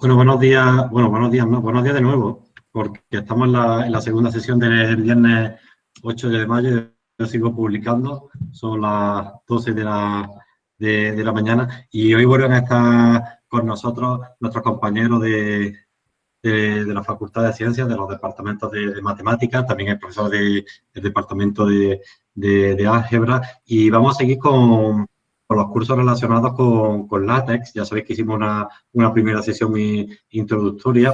Bueno, buenos días, bueno, buenos días, no, buenos días de nuevo, porque estamos en la, segunda sesión del viernes 8 de mayo, yo sigo publicando, son las 12 de la, de, la mañana y hoy vuelven a estar con nosotros nuestros compañeros de, de, la Facultad de Ciencias, de los departamentos de, Matemáticas, también el profesor del departamento de, Álgebra y vamos a seguir con, con los cursos relacionados con, con, látex. Ya sabéis que hicimos una, una primera sesión introductoria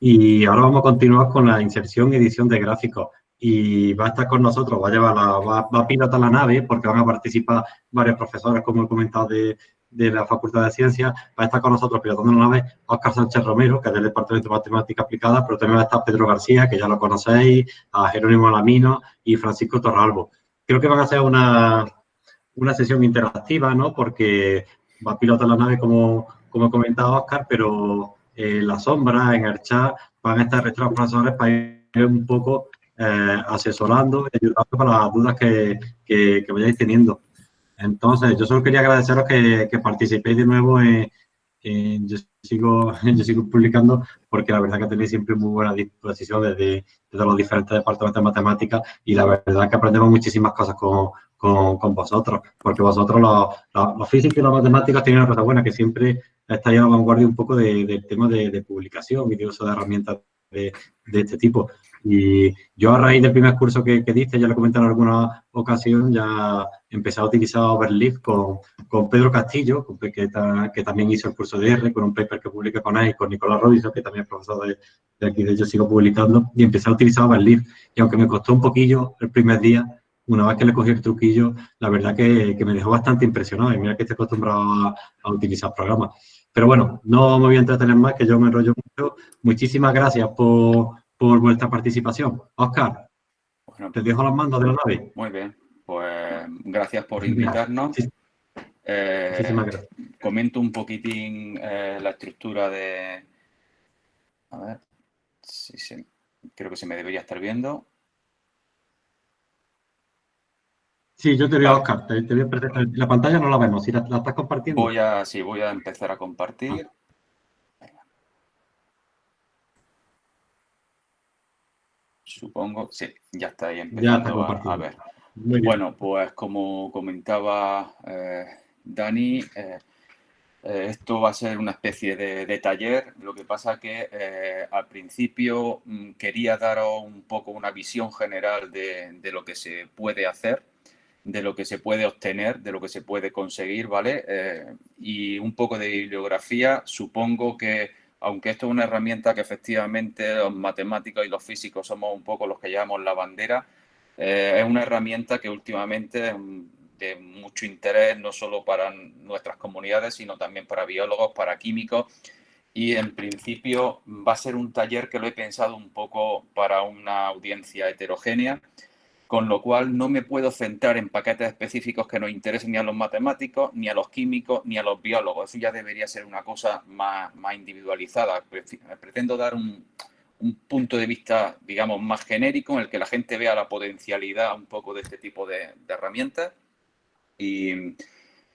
y ahora vamos a continuar con la inserción y edición de gráficos. Y va a estar con nosotros, va a llevar la, va, va a pilotar la nave porque van a participar varios profesores, como he comentado, de, de la Facultad de Ciencias, va a estar con nosotros pilotando la nave Oscar Sánchez Romero, que es del Departamento de Matemática Aplicada, pero también va a estar Pedro García, que ya lo conocéis, a Jerónimo Lamino y Francisco Torralbo. Creo que van a ser una, una sesión interactiva, ¿no? Porque va a pilotar la nave como, como ha comentado Oscar, pero en la sombra, en el chat, van a estar nuestros profesores para ir un poco eh, asesorando y ayudando para las dudas que, que, que vayáis teniendo. Entonces, yo solo quería agradeceros que, que participéis de nuevo en, yo, sigo, yo sigo publicando porque la verdad que tenéis siempre muy buena disposición desde, desde los diferentes departamentos de matemáticas y la verdad que aprendemos muchísimas cosas con, con, con vosotros, porque vosotros los, los, físicos y los matemáticos tienen una cosa buena, que siempre estáis a la vanguardia un poco de, del tema de, de, publicación y de uso de herramientas de, de, este tipo. Y yo a raíz del primer curso que, que diste, ya lo comenté en alguna ocasión, ya empecé a utilizar Overleaf con, con Pedro Castillo, que, que, también hizo el curso de R, con un paper que publiqué con él, con Nicolás Robinson, que también es profesor de, de aquí, de hecho sigo publicando, y empecé a utilizar Overleaf. Y aunque me costó un poquillo el primer día, una vez que le cogí el truquillo, la verdad que, que me dejó bastante impresionado. Y mira que estoy acostumbrado a, a, utilizar programas. Pero bueno, no me voy a entretener más, que yo me enrollo mucho. Muchísimas gracias por, por vuestra participación. Oscar, bueno, te dejo los mandos de la nave. Muy bien, pues gracias por invitarnos. Sí. Eh, Muchísimas gracias. Comento un poquitín eh, la estructura de... A ver, sí, sí, creo que se me debería estar viendo. Sí, yo te veo, Oscar. Te, te veo La pantalla no la vemos. Si la, la, estás compartiendo. Voy a, sí, voy a empezar a compartir. Supongo, sí, ya está ahí empezando a, a, ver. Bueno, pues como comentaba eh, Dani, eh, eh, esto va a ser una especie de, de taller. Lo que pasa que al principio mm, quería daros un poco una visión general de, de lo que se puede hacer de lo que se puede obtener, de lo que se puede conseguir, ¿vale? Eh, y un poco de bibliografía, supongo que, aunque esto es una herramienta que efectivamente los matemáticos y los físicos somos un poco los que llevamos la bandera, eh, es una herramienta que últimamente es de mucho interés, no solo para nuestras comunidades, sino también para biólogos, para químicos, y en principio va a ser un taller que lo he pensado un poco para una audiencia heterogénea, con lo cual no me puedo centrar en paquetes específicos que nos interesen ni a los matemáticos, ni a los químicos, ni a los biólogos. Eso ya debería ser una cosa más, más individualizada. Pretendo dar un, un, punto de vista, digamos, más genérico en el que la gente vea la potencialidad un poco de este tipo de, herramientas y,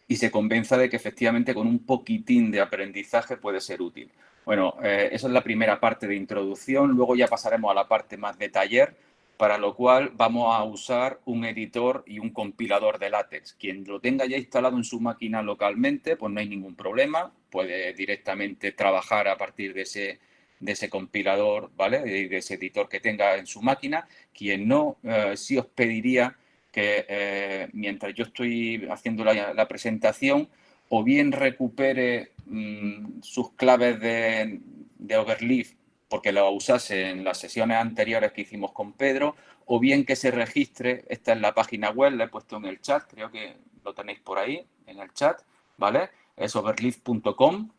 y, se convenza de que efectivamente con un poquitín de aprendizaje puede ser útil. Bueno, eh, esa es la primera parte de introducción. Luego ya pasaremos a la parte más de taller, para lo cual vamos a usar un editor y un compilador de látex. Quien lo tenga ya instalado en su máquina localmente, pues no hay ningún problema, puede directamente trabajar a partir de ese, de ese compilador, ¿vale? De ese editor que tenga en su máquina. Quien no, eh, sí os pediría que eh, mientras yo estoy haciendo la, presentación, o bien recupere mmm, sus claves de Overleaf porque lo usase en las sesiones anteriores que hicimos con Pedro, o bien que se registre, esta es la página web, la he puesto en el chat, creo que lo tenéis por ahí, en el chat, ¿vale? Es overleaf.com.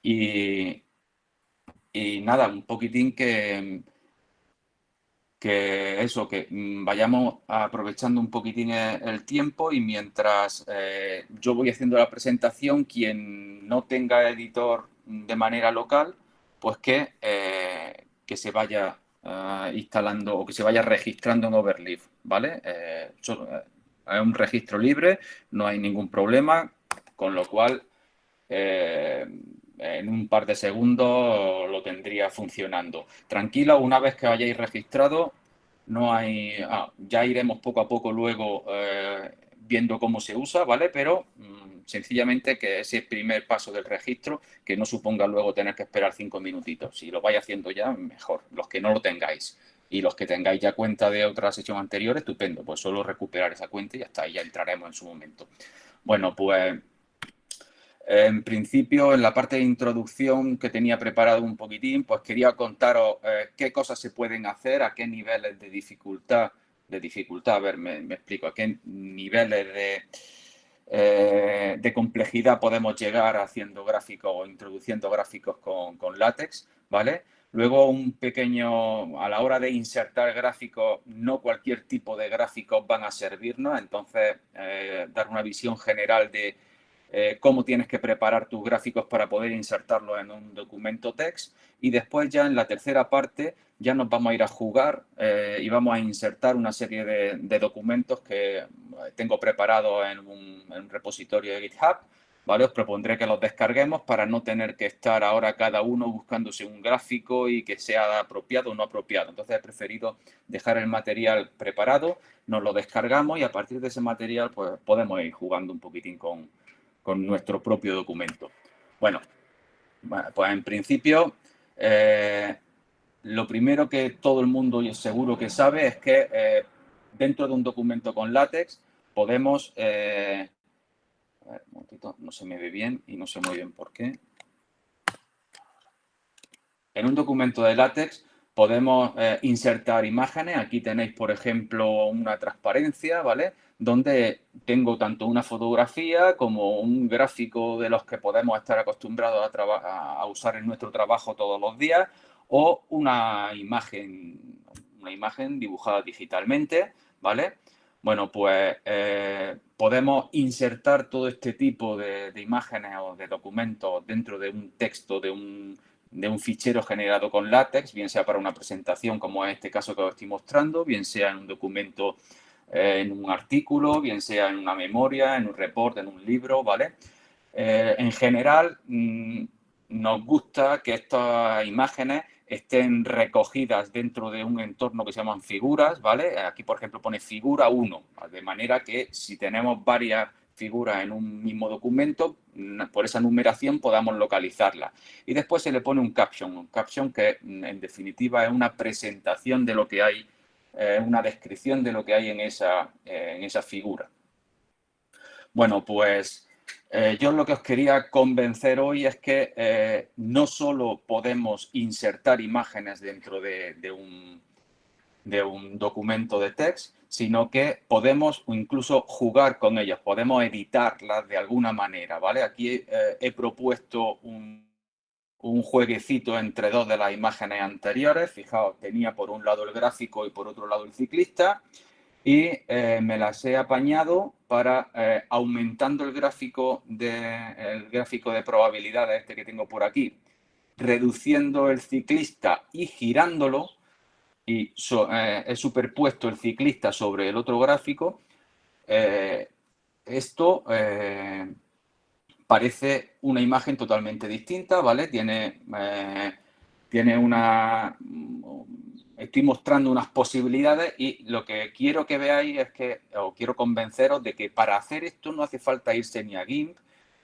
Y, y nada, un poquitín que, que eso, que vayamos aprovechando un poquitín el tiempo y mientras eh, yo voy haciendo la presentación, quien no tenga editor de manera local, pues que, eh, que se vaya uh, instalando o que se vaya registrando en Overleaf, ¿vale? Eh, es un registro libre, no hay ningún problema, con lo cual, eh, en un par de segundos lo tendría funcionando. Tranquilo, una vez que hayáis registrado, no hay, ah, ya iremos poco a poco luego eh, viendo cómo se usa, ¿vale? Pero mm, sencillamente que ese primer paso del registro, que no suponga luego tener que esperar cinco minutitos. Si lo vais haciendo ya, mejor. Los que no lo tengáis y los que tengáis ya cuenta de otra sesión anterior, estupendo. Pues solo recuperar esa cuenta y hasta ahí ya entraremos en su momento. Bueno, pues en principio, en la parte de introducción que tenía preparado un poquitín, pues quería contaros eh, qué cosas se pueden hacer, a qué niveles de dificultad, de dificultad, a ver, me, explico, a qué niveles de, eh, de, complejidad podemos llegar haciendo gráficos o introduciendo gráficos con, con látex, ¿vale? Luego un pequeño, a la hora de insertar gráficos, no cualquier tipo de gráficos van a servirnos, entonces eh, dar una visión general de eh, cómo tienes que preparar tus gráficos para poder insertarlos en un documento text y después ya en la tercera parte ya nos vamos a ir a jugar eh, y vamos a insertar una serie de, documentos que tengo preparados en un, repositorio de GitHub. ¿vale? Os propondré que los descarguemos para no tener que estar ahora cada uno buscándose un gráfico y que sea apropiado o no apropiado. Entonces he preferido dejar el material preparado, nos lo descargamos y a partir de ese material pues, podemos ir jugando un poquitín con, con nuestro propio documento. Bueno, pues en principio, eh, lo primero que todo el mundo seguro que sabe es que eh, dentro de un documento con látex podemos... Eh, a ver, un momentito, no se me ve bien y no sé muy bien por qué. En un documento de látex podemos insertar imágenes. Aquí tenéis, por ejemplo, una transparencia, ¿vale? Donde tengo tanto una fotografía como un gráfico de los que podemos estar acostumbrados a, usar en nuestro trabajo todos los días o una imagen, una imagen dibujada digitalmente, ¿vale? Bueno, pues eh, podemos insertar todo este tipo de, imágenes o de documentos dentro de un texto, de un, de un fichero generado con látex, bien sea para una presentación como en este caso que os estoy mostrando, bien sea en un documento eh, en un artículo, bien sea en una memoria, en un report, en un libro, ¿vale? Eh, en general, mm, nos gusta que estas imágenes estén recogidas dentro de un entorno que se llaman figuras, ¿vale? Aquí, por ejemplo, pone figura 1, de manera que si tenemos varias figuras en un mismo documento, por esa numeración podamos localizarla. Y después se le pone un caption, un caption que en definitiva es una presentación de lo que hay eh, una descripción de lo que hay en esa, en esa figura. Bueno, pues eh, yo lo que os quería convencer hoy es que eh, no solo podemos insertar imágenes dentro de, un, de un documento de text, sino que podemos incluso jugar con ellas, podemos editarlas de alguna manera, ¿vale? Aquí he propuesto un, un jueguecito entre dos de las imágenes anteriores. Fijaos, tenía por un lado el gráfico y por otro lado el ciclista. Y eh, me las he apañado para, eh, aumentando el gráfico, de, el gráfico de probabilidades, este que tengo por aquí, reduciendo el ciclista y girándolo, y eh, he superpuesto el ciclista sobre el otro gráfico, esto parece una imagen totalmente distinta, ¿vale? Tiene, eh, tiene una... Estoy mostrando unas posibilidades y lo que quiero que veáis es que, o quiero convenceros de que para hacer esto no hace falta irse ni a GIMP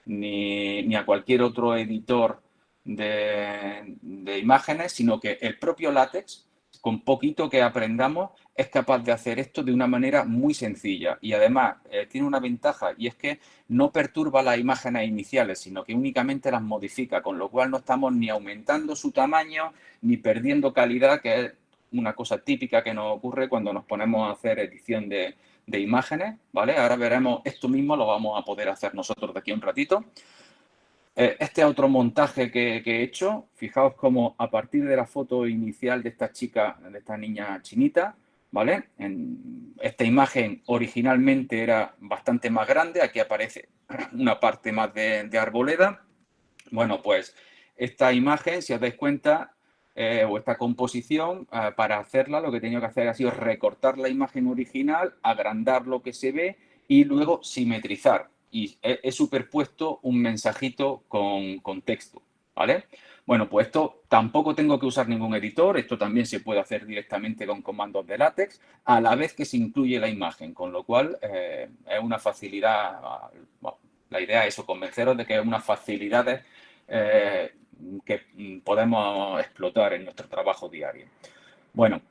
ni, ni a cualquier otro editor de, de imágenes, sino que el propio látex, con poquito que aprendamos, es capaz de hacer esto de una manera muy sencilla y además eh, tiene una ventaja y es que no perturba las imágenes iniciales, sino que únicamente las modifica, con lo cual no estamos ni aumentando su tamaño ni perdiendo calidad, que es una cosa típica que nos ocurre cuando nos ponemos a hacer edición de, imágenes, ¿vale? Ahora veremos, esto mismo lo vamos a poder hacer nosotros de aquí a un ratito. Eh, este otro montaje que, he hecho, fijaos cómo a partir de la foto inicial de esta chica, de esta niña chinita, ¿vale? Esta imagen originalmente era bastante más grande, aquí aparece una parte más de, arboleda. Bueno, pues esta imagen, si os dais cuenta, eh, o esta composición, eh, para hacerla lo que he tenido que hacer ha sido recortar la imagen original, agrandar lo que se ve y luego simetrizar. Y he, superpuesto un mensajito con, con texto. ¿vale? Bueno, pues esto tampoco tengo que usar ningún editor, esto también se puede hacer directamente con comandos de látex, a la vez que se incluye la imagen, con lo cual eh, es una facilidad, la idea es eso, convenceros de que es una facilidad eh, que podemos explotar en nuestro trabajo diario. Bueno,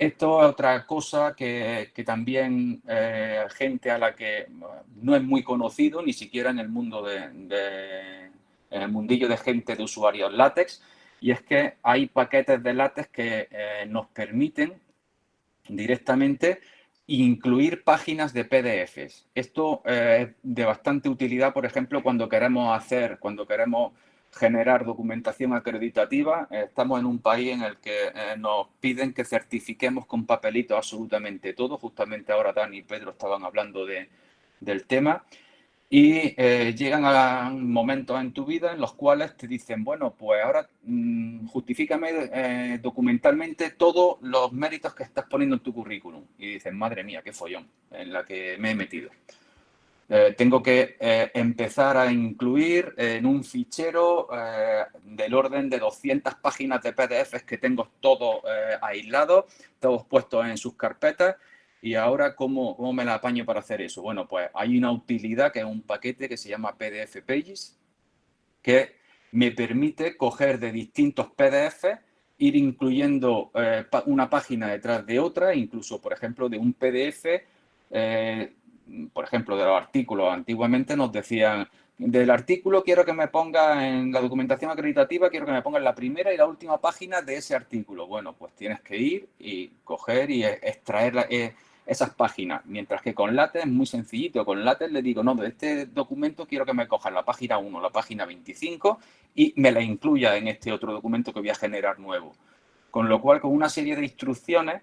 esto es otra cosa que, también eh, gente a la que no es muy conocido, ni siquiera en el mundo de el mundillo de gente de usuarios látex, y es que hay paquetes de látex que eh, nos permiten directamente incluir páginas de PDFs. Esto es de bastante utilidad, por ejemplo, cuando queremos hacer, cuando queremos generar documentación acreditativa. Estamos en un país en el que eh, nos piden que certifiquemos con papelito absolutamente todo. Justamente ahora Dani y Pedro estaban hablando de, del tema y eh, llegan a momentos en tu vida en los cuales te dicen, bueno, pues ahora mm, justifícame eh, documentalmente todos los méritos que estás poniendo en tu currículum. Y dices, madre mía, qué follón en la que me he metido. Eh, tengo que empezar a incluir en un fichero del orden de 200 páginas de PDFs que tengo todos aislados, todos puestos en sus carpetas ¿Y ahora ¿cómo, cómo, me la apaño para hacer eso? Bueno, pues hay una utilidad que es un paquete que se llama PDF Pages, que me permite coger de distintos PDF, ir incluyendo eh, una página detrás de otra, incluso, por ejemplo, de un PDF, eh, por ejemplo, de los artículos. Antiguamente nos decían, del artículo quiero que me ponga en la documentación acreditativa, quiero que me ponga en la primera y la última página de ese artículo. Bueno, pues tienes que ir y coger y extraer la, eh, esas páginas, mientras que con LaTeX es muy sencillito. Con LaTeX le digo, no, de este documento quiero que me cojan la página 1, la página 25 y me la incluya en este otro documento que voy a generar nuevo. Con lo cual, con una serie de instrucciones,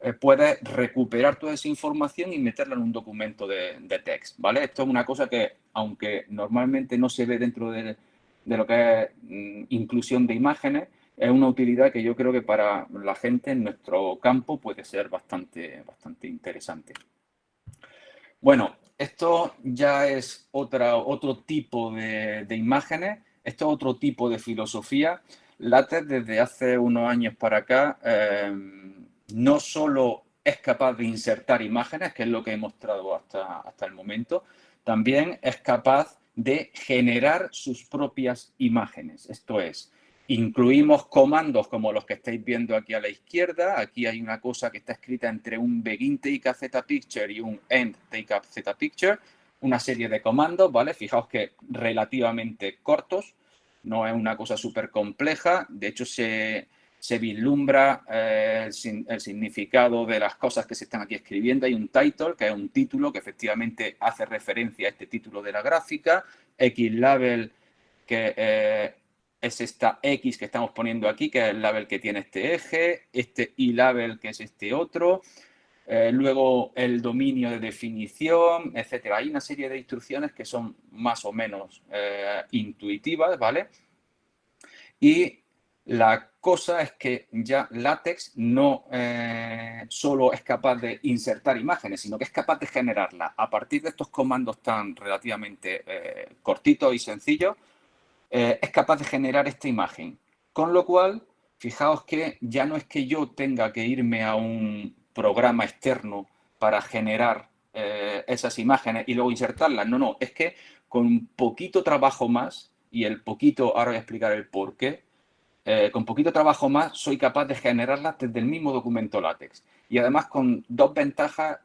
eh, puedes recuperar toda esa información y meterla en un documento de, de text, ¿vale? Esto es una cosa que, aunque normalmente no se ve dentro de, de lo que es mm, inclusión de imágenes, es una utilidad que yo creo que para la gente en nuestro campo puede ser bastante, bastante interesante. Bueno, esto ya es otra, otro tipo de, imágenes, esto es otro tipo de filosofía. LaTeX desde hace unos años para acá eh, no solo es capaz de insertar imágenes, que es lo que he mostrado hasta, hasta el momento, también es capaz de generar sus propias imágenes. Esto es, Incluimos comandos como los que estáis viendo aquí a la izquierda. Aquí hay una cosa que está escrita entre un begin take a z picture y un end take a z picture. Una serie de comandos, ¿vale? Fijaos que relativamente cortos. No es una cosa súper compleja. De hecho, se, vislumbra eh, el, significado de las cosas que se están aquí escribiendo. Hay un title, que es un título que efectivamente hace referencia a este título de la gráfica. X-label, que eh, es esta X que estamos poniendo aquí, que es el label que tiene este eje, este Y-label que es este otro, eh, luego el dominio de definición, etcétera. Hay una serie de instrucciones que son más o menos intuitivas, ¿vale? Y la cosa es que ya LaTeX no eh, solo es capaz de insertar imágenes, sino que es capaz de generarlas a partir de estos comandos tan relativamente cortitos y sencillos, eh, es capaz de generar esta imagen. Con lo cual, fijaos que ya no es que yo tenga que irme a un programa externo para generar eh, esas imágenes y luego insertarlas. No, no, es que con un poquito trabajo más, y el poquito, ahora voy a explicar el por qué, eh, con poquito trabajo más soy capaz de generarlas desde el mismo documento látex. Y además con dos ventajas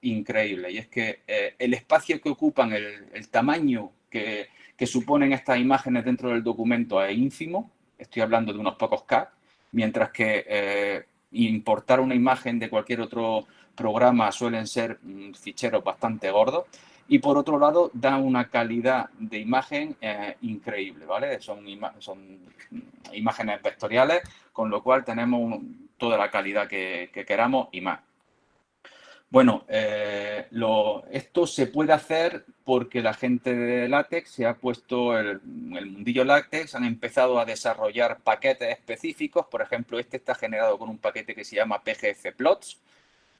increíbles. Y es que el espacio que ocupan, el, tamaño que, que suponen estas imágenes dentro del documento es ínfimo, estoy hablando de unos pocos K, mientras que eh, importar una imagen de cualquier otro programa suelen ser mm, ficheros bastante gordos. Y por otro lado, da una calidad de imagen eh, increíble, ¿vale? Son, imágenes vectoriales, con lo cual tenemos toda la calidad que queramos y más. Bueno, eh, esto se puede hacer porque la gente de látex se ha puesto, el, el mundillo látex han empezado a desarrollar paquetes específicos. Por ejemplo, este está generado con un paquete que se llama PGF Plots,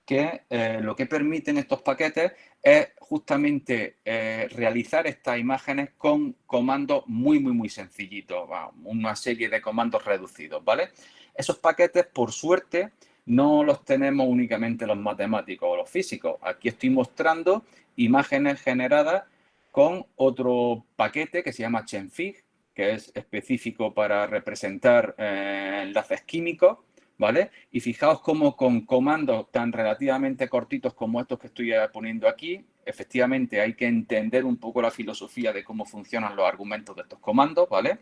que eh, lo que permiten estos paquetes es justamente eh, realizar estas imágenes con comandos muy, muy, muy sencillitos, una serie de comandos reducidos, ¿vale? Esos paquetes, por suerte, no los tenemos únicamente los matemáticos o los físicos. Aquí estoy mostrando imágenes generadas con otro paquete que se llama Chenfig, que es específico para representar eh, enlaces químicos, ¿vale? Y fijaos cómo con comandos tan relativamente cortitos como estos que estoy poniendo aquí, efectivamente hay que entender un poco la filosofía de cómo funcionan los argumentos de estos comandos, ¿vale?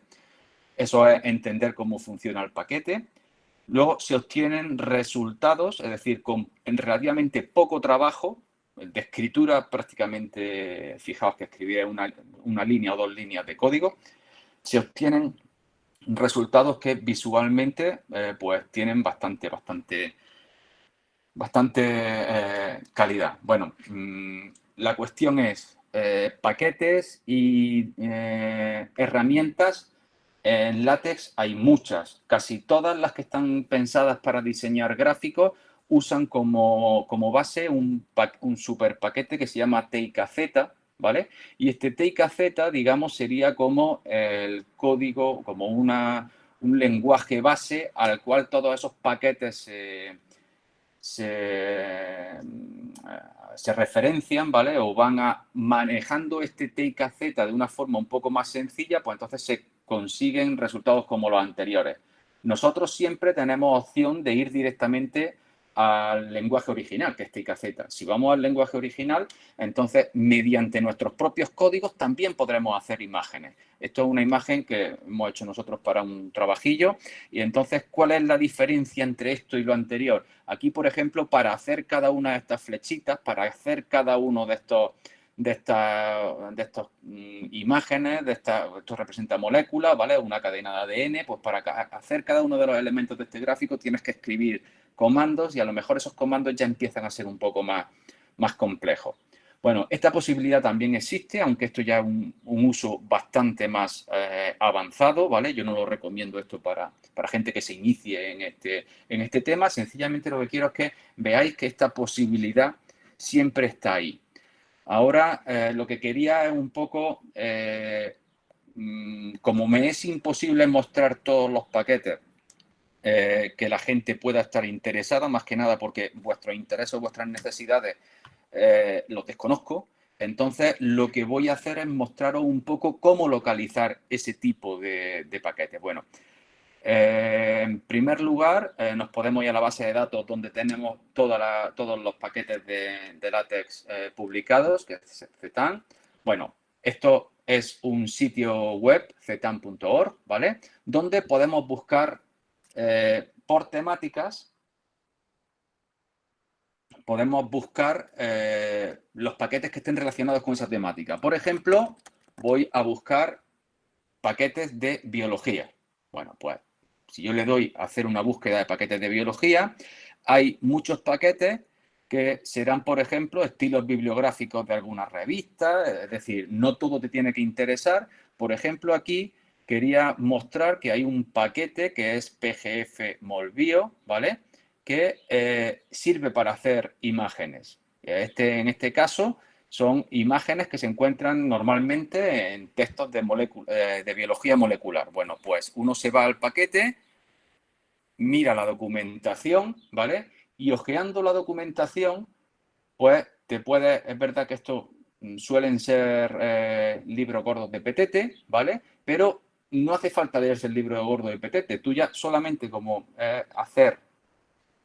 Eso es entender cómo funciona el paquete. Luego se obtienen resultados, es decir, con relativamente poco trabajo, de escritura prácticamente, fijaos que escribí una, una línea o dos líneas de código, se obtienen resultados que visualmente eh, pues tienen bastante, bastante, bastante eh, calidad. Bueno, mm, la cuestión es eh, paquetes y herramientas en látex hay muchas. Casi todas las que están pensadas para diseñar gráficos usan como, base un, un super paquete que se llama TIKZ, ¿vale? Y este TIKZ, digamos, sería como el código, como un lenguaje base al cual todos esos paquetes se, se, referencian, ¿vale? O van a, manejando este TIKZ de una forma un poco más sencilla, pues entonces se consiguen resultados como los anteriores. Nosotros siempre tenemos opción de ir directamente al lenguaje original, que es TIKZ. Si vamos al lenguaje original, entonces mediante nuestros propios códigos también podremos hacer imágenes. Esto es una imagen que hemos hecho nosotros para un trabajillo y entonces, ¿cuál es la diferencia entre esto y lo anterior? Aquí, por ejemplo, para hacer cada una de estas flechitas, para hacer cada uno de estos de estas de estos, mm, imágenes, de esta, esto representa moléculas, ¿vale? Una cadena de ADN, pues para hacer cada uno de los elementos de este gráfico tienes que escribir comandos y a lo mejor esos comandos ya empiezan a ser un poco más, más complejos. Bueno, esta posibilidad también existe, aunque esto ya es un, uso bastante más eh, avanzado, ¿vale? Yo no lo recomiendo esto para, para gente que se inicie en este, en este tema. Sencillamente lo que quiero es que veáis que esta posibilidad siempre está ahí. Ahora, eh, lo que quería es un poco, eh, mm, como me es imposible mostrar todos los paquetes eh, que la gente pueda estar interesada, más que nada porque vuestros intereses o vuestras necesidades los desconozco. Entonces, lo que voy a hacer es mostraros un poco cómo localizar ese tipo de, paquetes. Bueno, eh, en primer lugar, nos podemos ir a la base de datos donde tenemos todos los paquetes de, de látex publicados, que es Zetan. Bueno, esto es un sitio web, zetan.org, ¿vale? Donde podemos buscar eh, por temáticas, podemos buscar eh, los paquetes que estén relacionados con esa temática. Por ejemplo, voy a buscar paquetes de biología. Bueno, pues si yo le doy a hacer una búsqueda de paquetes de biología, hay muchos paquetes que serán, por ejemplo, estilos bibliográficos de alguna revista, es decir, no todo te tiene que interesar. Por ejemplo, aquí quería mostrar que hay un paquete que es PGF Molbio, ¿vale? Que eh, sirve para hacer imágenes. Este, en este caso son imágenes que se encuentran normalmente en textos de, eh, de biología molecular. Bueno, pues uno se va al paquete, mira la documentación, ¿vale? Y ojeando la documentación, pues te puede, es verdad que estos suelen ser eh, libros gordos de petete, ¿vale? Pero no hace falta leerse el libro Gordo de Petete. Tú ya solamente como eh, hacer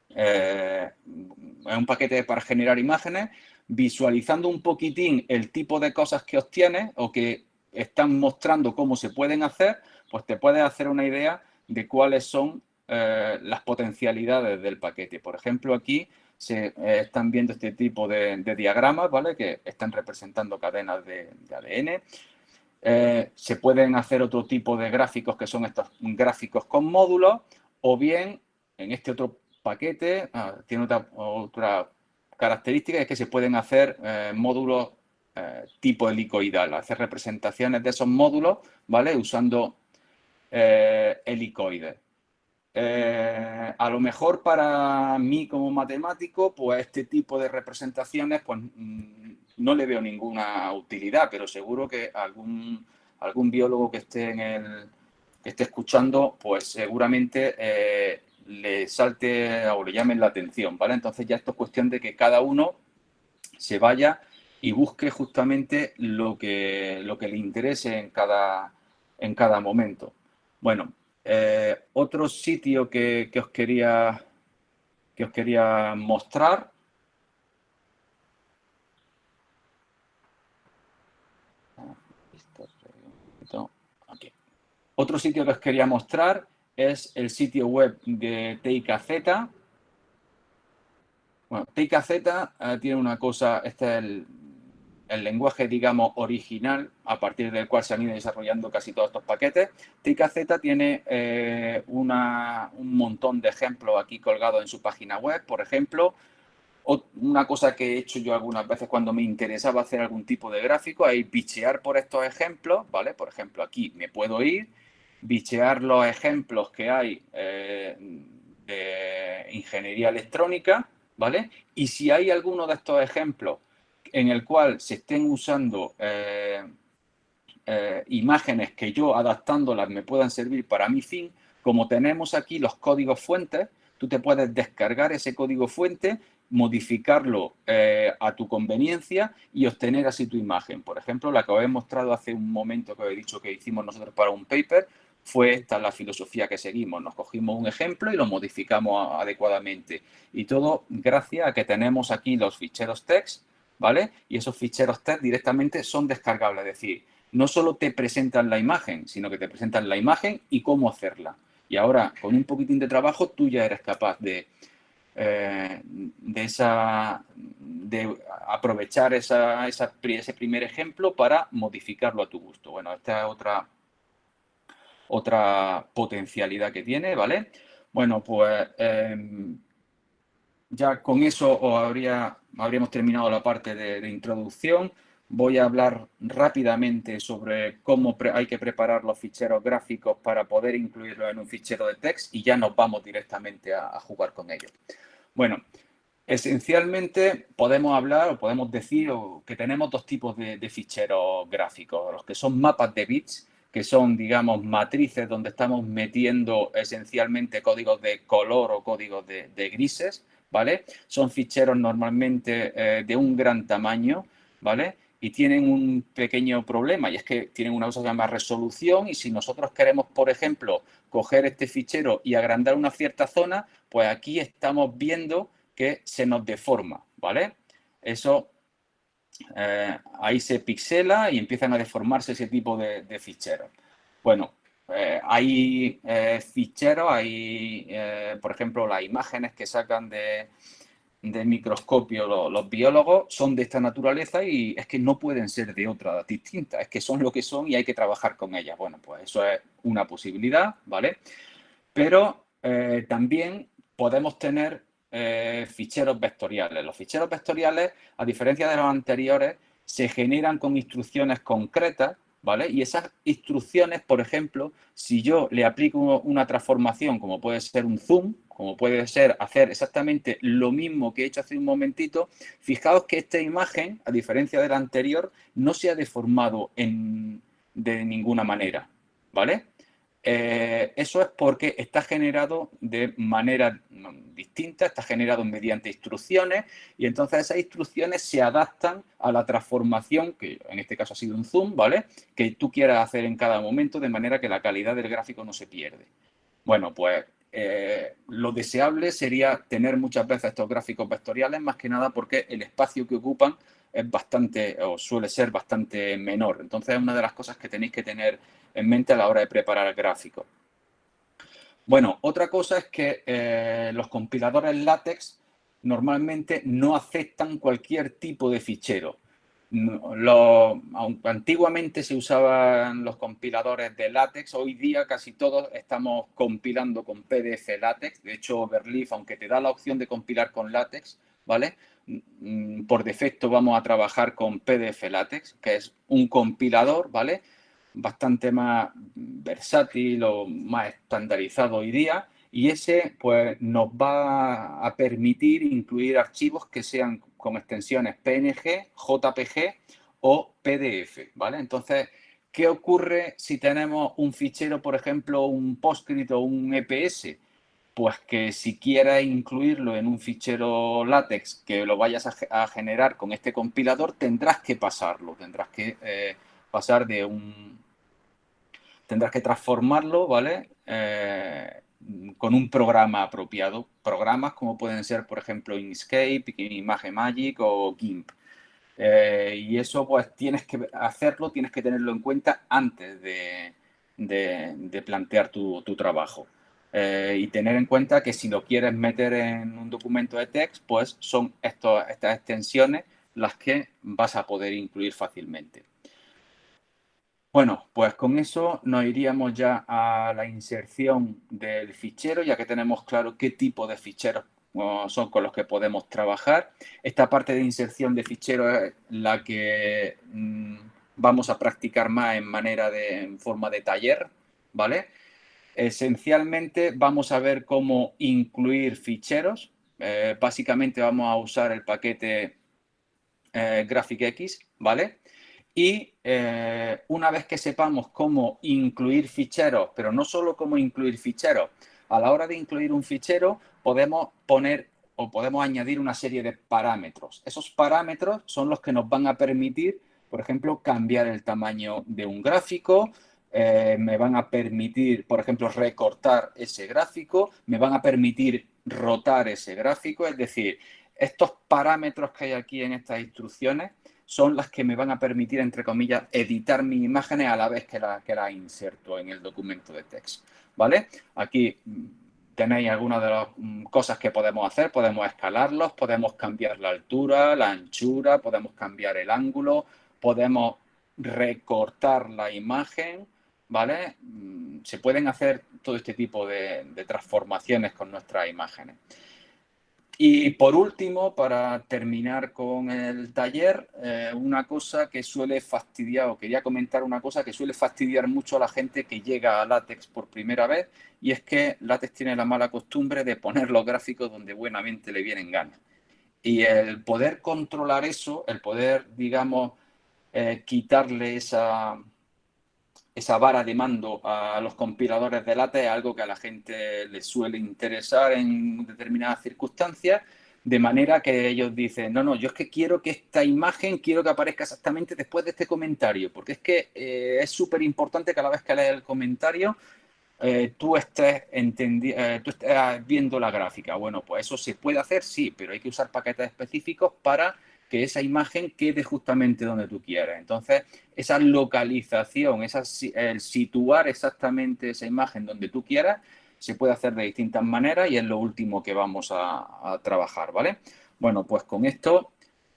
eh, un paquete para generar imágenes, visualizando un poquitín el tipo de cosas que obtienes o que están mostrando cómo se pueden hacer, pues te puedes hacer una idea de cuáles son eh, las potencialidades del paquete. Por ejemplo, aquí se están viendo este tipo de, diagramas, ¿vale? Que están representando cadenas de, de ADN. Eh, se pueden hacer otro tipo de gráficos que son estos gráficos con módulos o bien en este otro paquete ah, tiene otra, característica es que se pueden hacer eh, módulos eh, tipo helicoidal, hacer representaciones de esos módulos, ¿vale? Usando helicoides. Eh, a lo mejor para mí como matemático, pues este tipo de representaciones, pues mm, no le veo ninguna utilidad, pero seguro que algún, algún biólogo que esté en el que esté escuchando, pues seguramente eh, le salte o le llamen la atención, ¿vale? Entonces ya esto es cuestión de que cada uno se vaya y busque justamente lo que, lo que le interese en cada, en cada momento. Bueno, eh, otro sitio que, os quería, que os quería mostrar Otro sitio que os quería mostrar es el sitio web de TIKZ. Bueno, TIKZ eh, tiene una cosa, este es el, el lenguaje, digamos, original a partir del cual se han ido desarrollando casi todos estos paquetes. TKZ tiene eh, un montón de ejemplos aquí colgados en su página web. Por ejemplo, una cosa que he hecho yo algunas veces cuando me interesaba hacer algún tipo de gráfico es bichear por estos ejemplos, ¿vale? Por ejemplo, aquí me puedo ir, bichear los ejemplos que hay eh, de ingeniería electrónica, ¿vale? Y si hay alguno de estos ejemplos en el cual se estén usando eh, eh, imágenes que yo adaptándolas me puedan servir para mi fin, como tenemos aquí los códigos fuentes, tú te puedes descargar ese código fuente, modificarlo eh, a tu conveniencia y obtener así tu imagen. Por ejemplo, la que os he mostrado hace un momento que os he dicho que hicimos nosotros para un paper, fue esta la filosofía que seguimos. Nos cogimos un ejemplo y lo modificamos adecuadamente. Y todo gracias a que tenemos aquí los ficheros text ¿vale? Y esos ficheros TED directamente son descargables, es decir, no solo te presentan la imagen, sino que te presentan la imagen y cómo hacerla. Y ahora, con un poquitín de trabajo, tú ya eres capaz de, eh, de, esa, de aprovechar ese primer ejemplo para modificarlo a tu gusto. Bueno, esta es otra, otra potencialidad que tiene, ¿vale? Bueno, pues em, ya con eso os habría, habríamos terminado la parte de, introducción. Voy a hablar rápidamente sobre cómo hay que preparar los ficheros gráficos para poder incluirlos en un fichero de text y ya nos vamos directamente a, jugar con ellos. Bueno, esencialmente podemos hablar o podemos decir que tenemos dos tipos de, ficheros gráficos, los que son mapas de bits, que son, digamos, matrices donde estamos metiendo esencialmente códigos de color o códigos de grises, ¿vale? Son ficheros normalmente eh, de un gran tamaño, ¿vale? Y tienen un pequeño problema y es que tienen una cosa que se llama resolución y si nosotros queremos, por ejemplo, coger este fichero y agrandar una cierta zona, pues aquí estamos viendo que se nos deforma, ¿vale? Eso eh, ahí se pixela y empiezan a deformarse ese tipo de, de ficheros. Bueno, eh, hay eh, ficheros, hay, eh, por ejemplo, las imágenes que sacan de, microscopio los, biólogos son de esta naturaleza y es que no pueden ser de otra distinta, es que son lo que son y hay que trabajar con ellas. Bueno, pues eso es una posibilidad, ¿vale? Pero también podemos tener ficheros vectoriales. Los ficheros vectoriales, a diferencia de los anteriores, se generan con instrucciones concretas ¿vale? Y esas instrucciones, por ejemplo, si yo le aplico una transformación, como puede ser un zoom, como puede ser hacer exactamente lo mismo que he hecho hace un momentito, fijaos que esta imagen, a diferencia de la anterior, no se ha deformado de ninguna manera, ¿vale? Eh, eso es porque está generado de manera distinta, está generado mediante instrucciones y entonces esas instrucciones se adaptan a la transformación, que en este caso ha sido un zoom, ¿vale? Que tú quieras hacer en cada momento de manera que la calidad del gráfico no se pierde. Bueno, pues eh, lo deseable sería tener muchas veces estos gráficos vectoriales, más que nada porque el espacio que ocupan es bastante, o suele ser bastante menor. Entonces es una de las cosas que tenéis que tener en mente a la hora de preparar el gráfico. Bueno, otra cosa es que eh, los compiladores LaTeX normalmente no aceptan cualquier tipo de fichero. Lo, antiguamente se usaban los compiladores de LaTeX, hoy día casi todos estamos compilando con PDF LaTeX. De hecho, Overleaf, aunque te da la opción de compilar con LaTeX, ¿vale? Mm, por defecto vamos a trabajar con PDF LaTeX, que es un compilador, ¿vale? Bastante más versátil o más estandarizado hoy día y ese pues nos va a permitir incluir archivos que sean con extensiones PNG, JPG o PDF, ¿vale? Entonces, ¿qué ocurre si tenemos un fichero, por ejemplo, un PostScript o un EPS? Pues que si quieres incluirlo en un fichero látex que lo vayas a, generar con este compilador, tendrás que pasarlo, tendrás que eh, pasar de un... Tendrás que transformarlo, ¿vale? Eh, con un programa apropiado. Programas como pueden ser, por ejemplo, Inkscape, Magic o GIMP. Eh, y eso pues tienes que hacerlo, tienes que tenerlo en cuenta antes de, plantear tu, trabajo. Eh, y tener en cuenta que si lo quieres meter en un documento de text, pues son estas extensiones las que vas a poder incluir fácilmente. Bueno, pues con eso nos iríamos ya a la inserción del fichero, ya que tenemos claro qué tipo de ficheros son con los que podemos trabajar. Esta parte de inserción de ficheros es la que mm, vamos a practicar más en manera de forma de taller, ¿vale? Esencialmente vamos a ver cómo incluir ficheros. Eh, básicamente vamos a usar el paquete eh, GraphicX, ¿vale? Y eh, una vez que sepamos cómo incluir ficheros, pero no solo cómo incluir ficheros, a la hora de incluir un fichero podemos poner o podemos añadir una serie de parámetros. Esos parámetros son los que nos van a permitir, por ejemplo, cambiar el tamaño de un gráfico, eh, me van a permitir, por ejemplo, recortar ese gráfico, me van a permitir rotar ese gráfico, es decir, estos parámetros que hay aquí en estas instrucciones son las que me van a permitir, entre comillas, editar mis imágenes a la vez que las que la inserto en el documento de texto, ¿vale? Aquí mm, tenéis algunas de las mm, cosas que podemos hacer. Podemos escalarlos, podemos cambiar la altura, la anchura, podemos cambiar el ángulo, podemos recortar la imagen, ¿vale? Mm, se pueden hacer todo este tipo de transformaciones con nuestras imágenes. Y por último, para terminar con el taller, eh, una cosa que suele fastidiar, o quería comentar una cosa que suele fastidiar mucho a la gente que llega a látex por primera vez, y es que látex tiene la mala costumbre de poner los gráficos donde buenamente le vienen ganas. Y el poder controlar eso, el poder, digamos, eh, quitarle esa, esa vara de mando a los compiladores de LaTeX es algo que a la gente le suele interesar en determinadas circunstancias, de manera que ellos dicen, no, no, yo es que quiero que esta imagen, quiero que aparezca exactamente después de este comentario, porque es que eh, es súper importante que a la vez que lees el comentario, eh, tú, estés eh, tú estés viendo la gráfica. Bueno, pues eso se puede hacer, sí, pero hay que usar paquetes específicos para que esa imagen quede justamente donde tú quieres. Entonces, esa localización, esa, el situar exactamente esa imagen donde tú quieras, se puede hacer de distintas maneras y es lo último que vamos a, trabajar, ¿vale? Bueno, pues con esto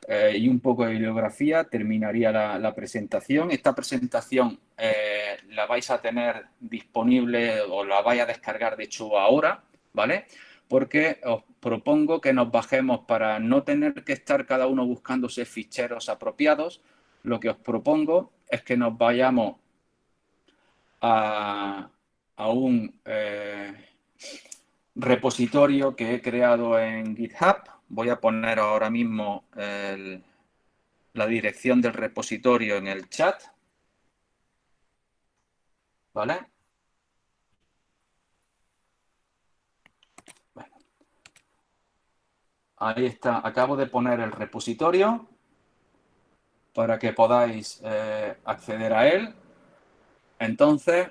eh, y un poco de bibliografía terminaría la, presentación. Esta presentación eh, la vais a tener disponible o la vais a descargar, de hecho, ahora, ¿vale? Porque os propongo que nos bajemos para no tener que estar cada uno buscándose ficheros apropiados. Lo que os propongo es que nos vayamos a, un eh, repositorio que he creado en GitHub. Voy a poner ahora mismo la dirección del repositorio en el chat. ¿Vale? Ahí está, acabo de poner el repositorio para que podáis eh, acceder a él. Entonces,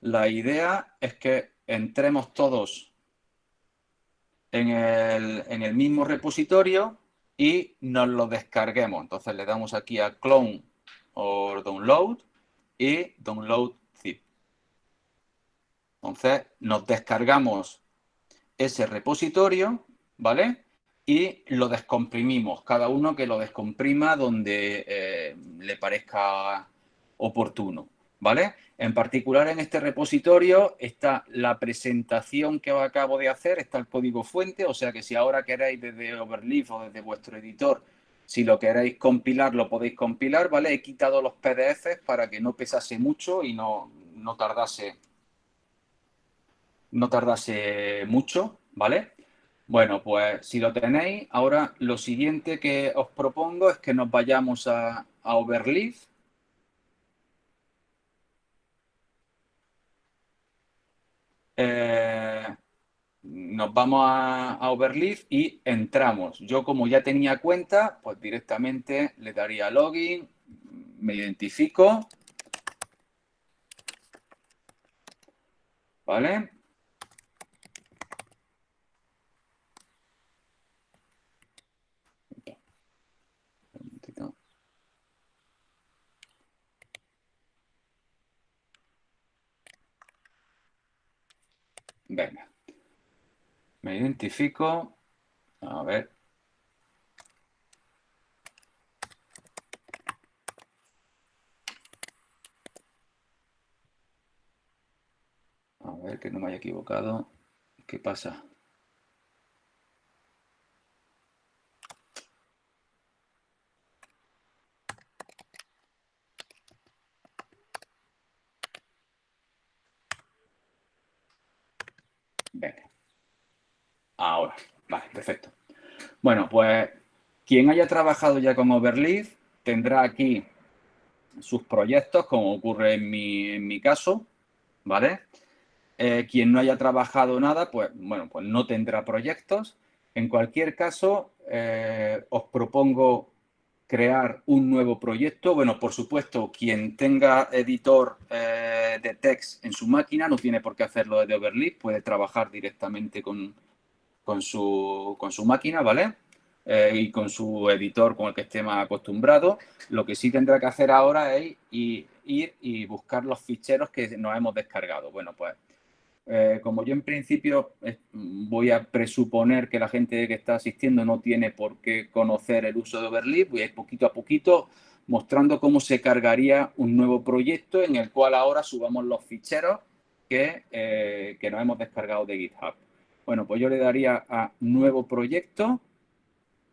la idea es que entremos todos en el, en el mismo repositorio y nos lo descarguemos. Entonces le damos aquí a clone o download y download zip. Entonces nos descargamos ese repositorio, ¿vale? Y lo descomprimimos, cada uno que lo descomprima donde eh, le parezca oportuno, ¿vale? En particular en este repositorio está la presentación que acabo de hacer, está el código fuente, o sea que si ahora queréis desde Overleaf o desde vuestro editor, si lo queréis compilar, lo podéis compilar, ¿vale? He quitado los PDFs para que no pesase mucho y no, no tardase no tardase mucho, ¿vale? Bueno, pues si lo tenéis, ahora lo siguiente que os propongo es que nos vayamos a, Overleaf. Eh, nos vamos a, a, Overleaf y entramos. Yo como ya tenía cuenta, pues directamente le daría login, me identifico. ¿Vale? Venga. Me identifico. A ver. A ver que no me haya equivocado. ¿Qué pasa? Ahora, vale, perfecto. Bueno, pues quien haya trabajado ya con Overleaf tendrá aquí sus proyectos, como ocurre en mi, caso, ¿vale? Eh, quien no haya trabajado nada, pues bueno, pues no tendrá proyectos. En cualquier caso, eh, os propongo crear un nuevo proyecto. Bueno, por supuesto, quien tenga editor eh, de text en su máquina no tiene por qué hacerlo desde Overleaf, puede trabajar directamente con, con su, con su máquina, ¿vale? Eh, y con su editor con el que esté más acostumbrado. Lo que sí tendrá que hacer ahora es ir, y buscar los ficheros que nos hemos descargado. Bueno, pues eh, como yo en principio voy a presuponer que la gente que está asistiendo no tiene por qué conocer el uso de Overleaf, voy a ir poquito a poquito mostrando cómo se cargaría un nuevo proyecto en el cual ahora subamos los ficheros que, eh, que nos hemos descargado de GitHub. Bueno, pues yo le daría a nuevo proyecto.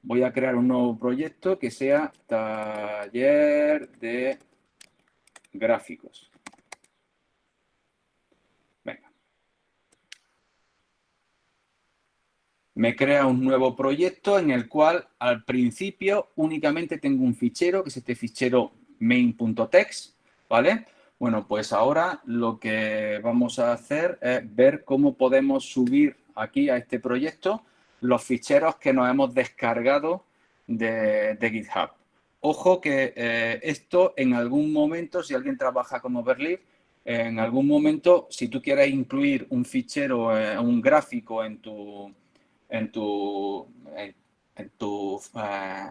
Voy a crear un nuevo proyecto que sea taller de gráficos. Venga. Me crea un nuevo proyecto en el cual al principio únicamente tengo un fichero, que es este fichero main.text, ¿vale? Bueno, pues ahora lo que vamos a hacer es ver cómo podemos subir aquí a este proyecto los ficheros que nos hemos descargado de, GitHub. Ojo que eh, esto en algún momento, si alguien trabaja con Overleaf, en algún momento, si tú quieres incluir un fichero, eh, un gráfico en tu, en tu, en, tu eh,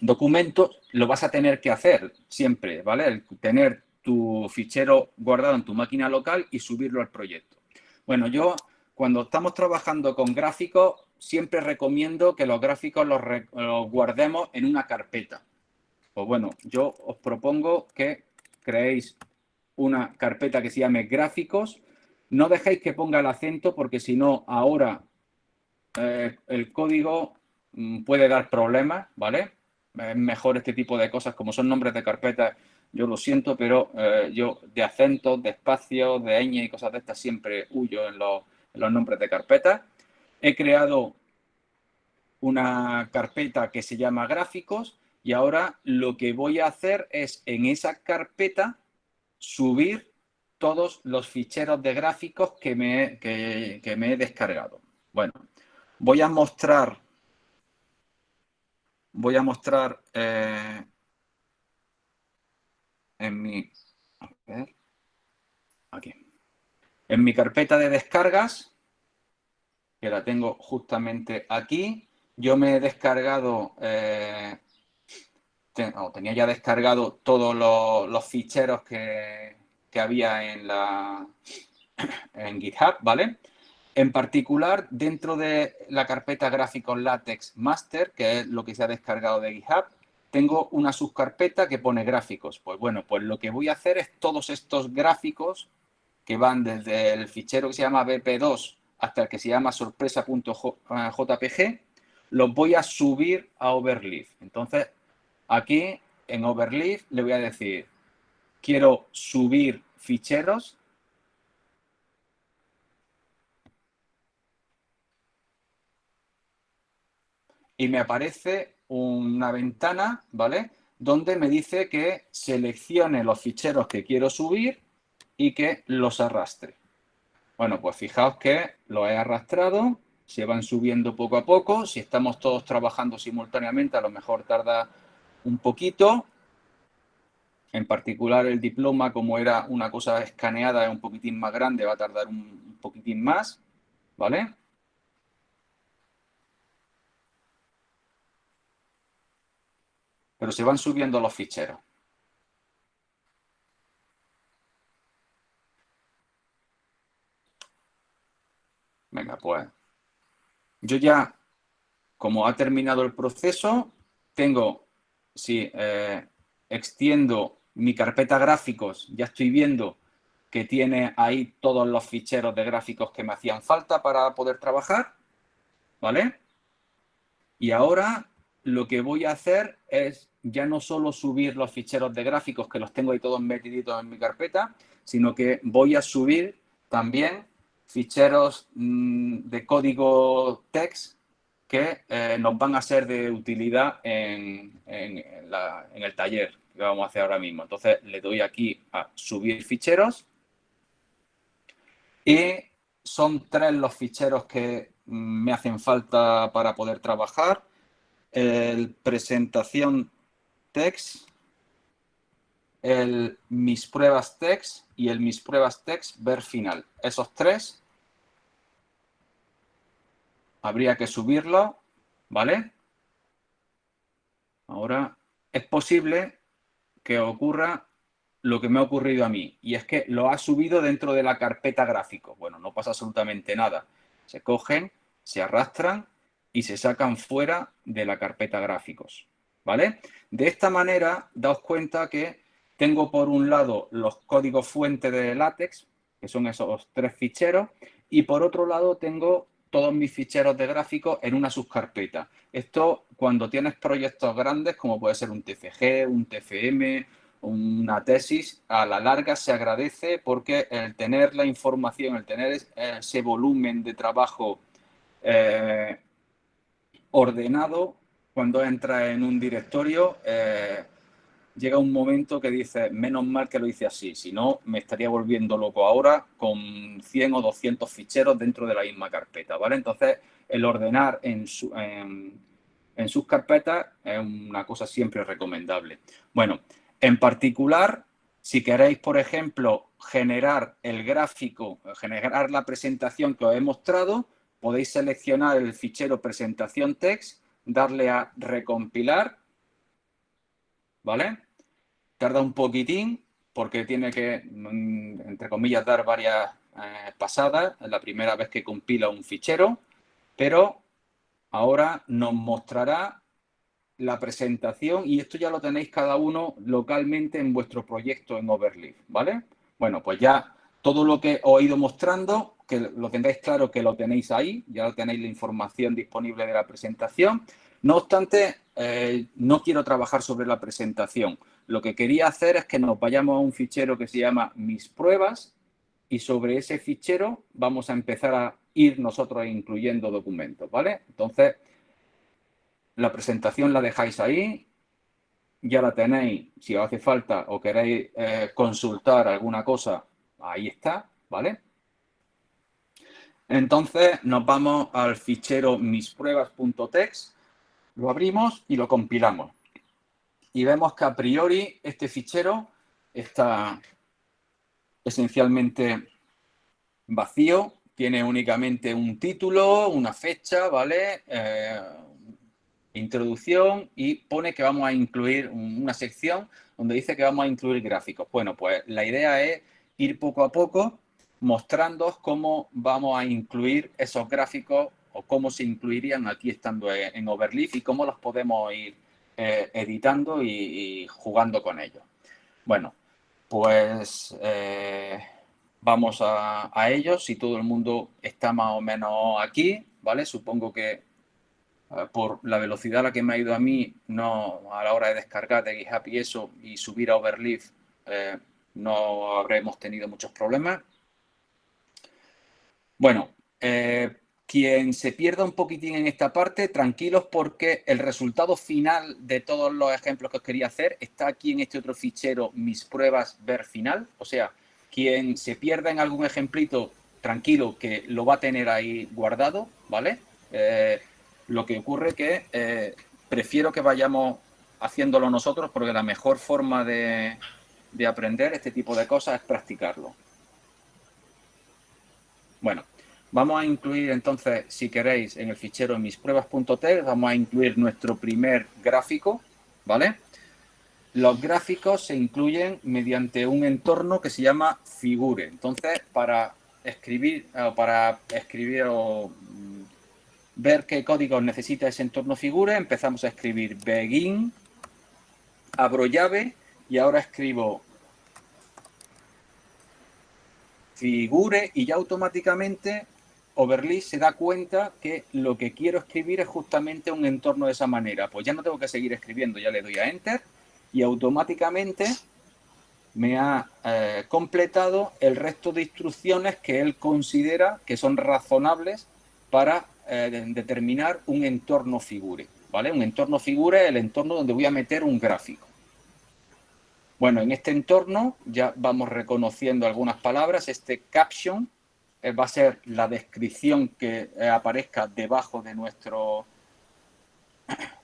documento, lo vas a tener que hacer siempre, ¿vale? El tener tu fichero guardado en tu máquina local y subirlo al proyecto. Bueno, yo cuando estamos trabajando con gráficos, siempre recomiendo que los gráficos los, guardemos en una carpeta. Pues bueno, yo os propongo que creéis una carpeta que se llame gráficos. No dejéis que ponga el acento porque si no, ahora eh, el código mm, puede dar problemas, ¿vale? Es mejor este tipo de cosas, como son nombres de carpetas, yo lo siento, pero eh, yo de acentos, de espacios, de ñ y cosas de estas siempre huyo en los, los nombres de carpeta. He creado una carpeta que se llama gráficos y ahora lo que voy a hacer es en esa carpeta subir todos los ficheros de gráficos que me, que, me he descargado. Bueno, voy a mostrar, voy a mostrar eh, en mi, a ver, aquí. En mi carpeta de descargas, que la tengo justamente aquí, yo me he descargado, eh, tenía ya descargado todos los, ficheros que, había en, la, en GitHub, ¿vale? En particular, dentro de la carpeta gráficos látex master, que es lo que se ha descargado de GitHub, tengo una subcarpeta que pone gráficos. Pues bueno, pues lo que voy a hacer es todos estos gráficos que van desde el fichero que se llama BP2 hasta el que se llama sorpresa.jpg, los voy a subir a Overleaf. Entonces, aquí en Overleaf le voy a decir, quiero subir ficheros y me aparece una ventana, ¿vale? Donde me dice que seleccione los ficheros que quiero subir y que los arrastre. Bueno, pues fijaos que lo he arrastrado, se van subiendo poco a poco. Si estamos todos trabajando simultáneamente, a lo mejor tarda un poquito. En particular el diploma, como era una cosa escaneada, un poquitín más grande, va a tardar un poquitín más, ¿vale? Pero se van subiendo los ficheros. Venga, pues yo ya, como ha terminado el proceso, tengo, si eh, extiendo mi carpeta gráficos, ya estoy viendo que tiene ahí todos los ficheros de gráficos que me hacían falta para poder trabajar, ¿vale? Y ahora lo que voy a hacer es ya no solo subir los ficheros de gráficos, que los tengo ahí todos metiditos en mi carpeta, sino que voy a subir también ficheros mm, de código text que eh, nos van a ser de utilidad en, el taller que vamos a hacer ahora mismo. Entonces le doy aquí a subir ficheros y son tres los ficheros que mm, me hacen falta para poder trabajar. El presentación text, el mis pruebas text y el mis pruebas text ver final. Esos tres habría que subirlo, ¿vale? Ahora es posible que ocurra lo que me ha ocurrido a mí y es que lo ha subido dentro de la carpeta gráfico. Bueno, no pasa absolutamente nada. Se cogen, se arrastran y se sacan fuera de la carpeta gráficos, ¿vale? De esta manera, daos cuenta que tengo por un lado los códigos fuente de látex, que son esos tres ficheros, y por otro lado tengo todos mis ficheros de gráficos en una subcarpeta. Esto cuando tienes proyectos grandes, como puede ser un TFG, un TFM, una tesis, a la larga se agradece porque el tener la información, el tener ese volumen de trabajo eh, ordenado, cuando entra en un directorio, eh, llega un momento que dice, menos mal que lo hice así, si no me estaría volviendo loco ahora con 100 o 200 ficheros dentro de la misma carpeta, ¿vale? Entonces, el ordenar en, en, sus carpetas es una cosa siempre recomendable. Bueno, en particular, si queréis, por ejemplo, generar el gráfico, generar la presentación que os he mostrado, podéis seleccionar el fichero presentación text, darle a recompilar ¿vale? Tarda un poquitín porque tiene que, mm, entre comillas, dar varias eh, pasadas. La primera vez que compila un fichero, pero ahora nos mostrará la presentación y esto ya lo tenéis cada uno localmente en vuestro proyecto en Overleaf, ¿vale? Bueno, pues ya todo lo que os he ido mostrando, que lo tengáis claro que lo tenéis ahí, ya tenéis la información disponible de la presentación. No obstante, eh, no quiero trabajar sobre la presentación. Lo que quería hacer es que nos vayamos a un fichero que se llama mis pruebas y sobre ese fichero vamos a empezar a ir nosotros incluyendo documentos, ¿vale? Entonces, la presentación la dejáis ahí, ya la tenéis, si os hace falta o queréis eh, consultar alguna cosa, ahí está, ¿vale? Entonces nos vamos al fichero mispruebas.txt lo abrimos y lo compilamos. Y vemos que a priori este fichero está esencialmente vacío, tiene únicamente un título, una fecha, ¿vale? Eh, introducción y pone que vamos a incluir una sección donde dice que vamos a incluir gráficos. Bueno, pues la idea es ir poco a poco mostrándoos cómo vamos a incluir esos gráficos o cómo se incluirían aquí estando en Overleaf y cómo los podemos ir eh, editando y, jugando con ellos. Bueno, pues eh, vamos a, ellos. Si todo el mundo está más o menos aquí, ¿vale? Supongo que eh, por la velocidad a la que me ha ido a mí, no a la hora de descargar de GitHub y eso, y subir a Overleaf, no habremos tenido muchos problemas. Bueno, quien se pierda un poquitín en esta parte, tranquilos porque el resultado final de todos los ejemplos que os quería hacer está aquí en este otro fichero, mis pruebas ver final. O sea, quien se pierda en algún ejemplito, tranquilo que lo va a tener ahí guardado, ¿vale? Eh, lo que ocurre que eh, prefiero que vayamos haciéndolo nosotros porque la mejor forma de, de aprender este tipo de cosas es practicarlo. Bueno, Vamos a incluir entonces, si queréis, en el fichero mispruebas.txt, vamos a incluir nuestro primer gráfico, ¿vale? Los gráficos se incluyen mediante un entorno que se llama Figure. Entonces, para escribir, o para escribir o mm, ver qué códigos necesita ese entorno Figure, empezamos a escribir begin, abro llave y ahora escribo figure y ya automáticamente Overly se da cuenta que lo que quiero escribir es justamente un entorno de esa manera. Pues ya no tengo que seguir escribiendo, ya le doy a Enter y automáticamente me ha eh, completado el resto de instrucciones que él considera que son razonables para eh, determinar un entorno figure. ¿vale? Un entorno figure es el entorno donde voy a meter un gráfico. Bueno, en este entorno ya vamos reconociendo algunas palabras. Este caption va a ser la descripción que eh, aparezca debajo de nuestro...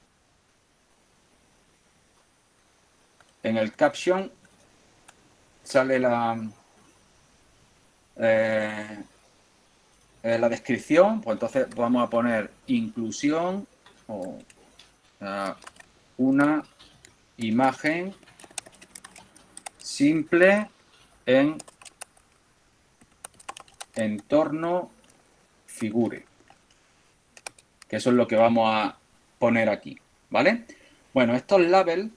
En el caption sale la, eh, la descripción, pues entonces vamos a poner inclusión o una imagen simple en entorno figure. Que eso es lo que vamos a poner aquí, ¿vale? Bueno, estos labels,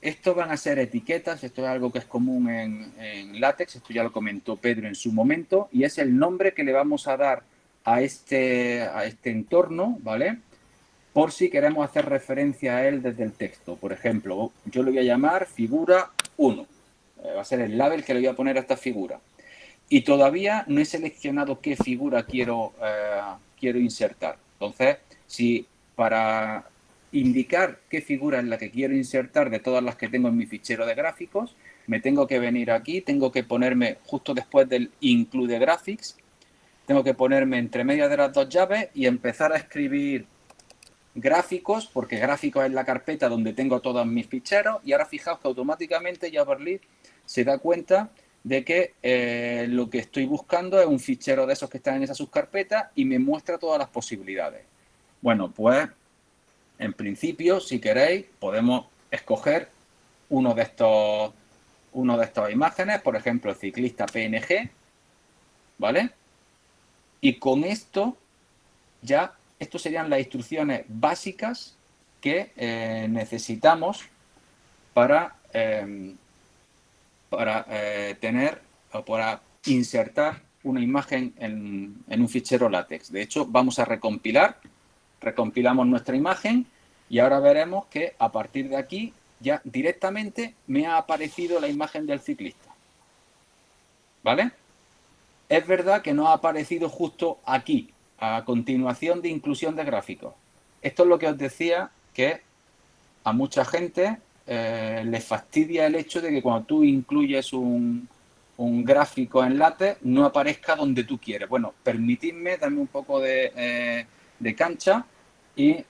estos van a ser etiquetas, esto es algo que es común en, en látex, esto ya lo comentó Pedro en su momento, y es el nombre que le vamos a dar a este, a este entorno, ¿vale? Por si queremos hacer referencia a él desde el texto. Por ejemplo, yo le voy a llamar figura 1. Eh, va a ser el label que le voy a poner a esta figura y todavía no he seleccionado qué figura quiero, eh, quiero insertar. Entonces, si para indicar qué figura es la que quiero insertar de todas las que tengo en mi fichero de gráficos, me tengo que venir aquí, tengo que ponerme justo después del include graphics, tengo que ponerme entre medio de las dos llaves y empezar a escribir gráficos, porque gráficos es la carpeta donde tengo todos mis ficheros, y ahora fijaos que automáticamente Javerly se da cuenta de que eh, lo que estoy buscando es un fichero de esos que están en esa subcarpeta y me muestra todas las posibilidades. Bueno, pues en principio, si queréis, podemos escoger uno de estos, uno de estas imágenes, por ejemplo, el ciclista PNG, ¿vale? Y con esto ya, estas serían las instrucciones básicas que eh, necesitamos para eh, para eh, tener o para insertar una imagen en, un fichero látex. De hecho, vamos a recompilar, recompilamos nuestra imagen y ahora veremos que a partir de aquí ya directamente me ha aparecido la imagen del ciclista. ¿Vale? Es verdad que no ha aparecido justo aquí, a continuación de inclusión de gráficos. Esto es lo que os decía que a mucha gente eh, le fastidia el hecho de que cuando tú incluyes un, gráfico en látex no aparezca donde tú quieres. Bueno, permitidme darme un poco eh, de, cancha y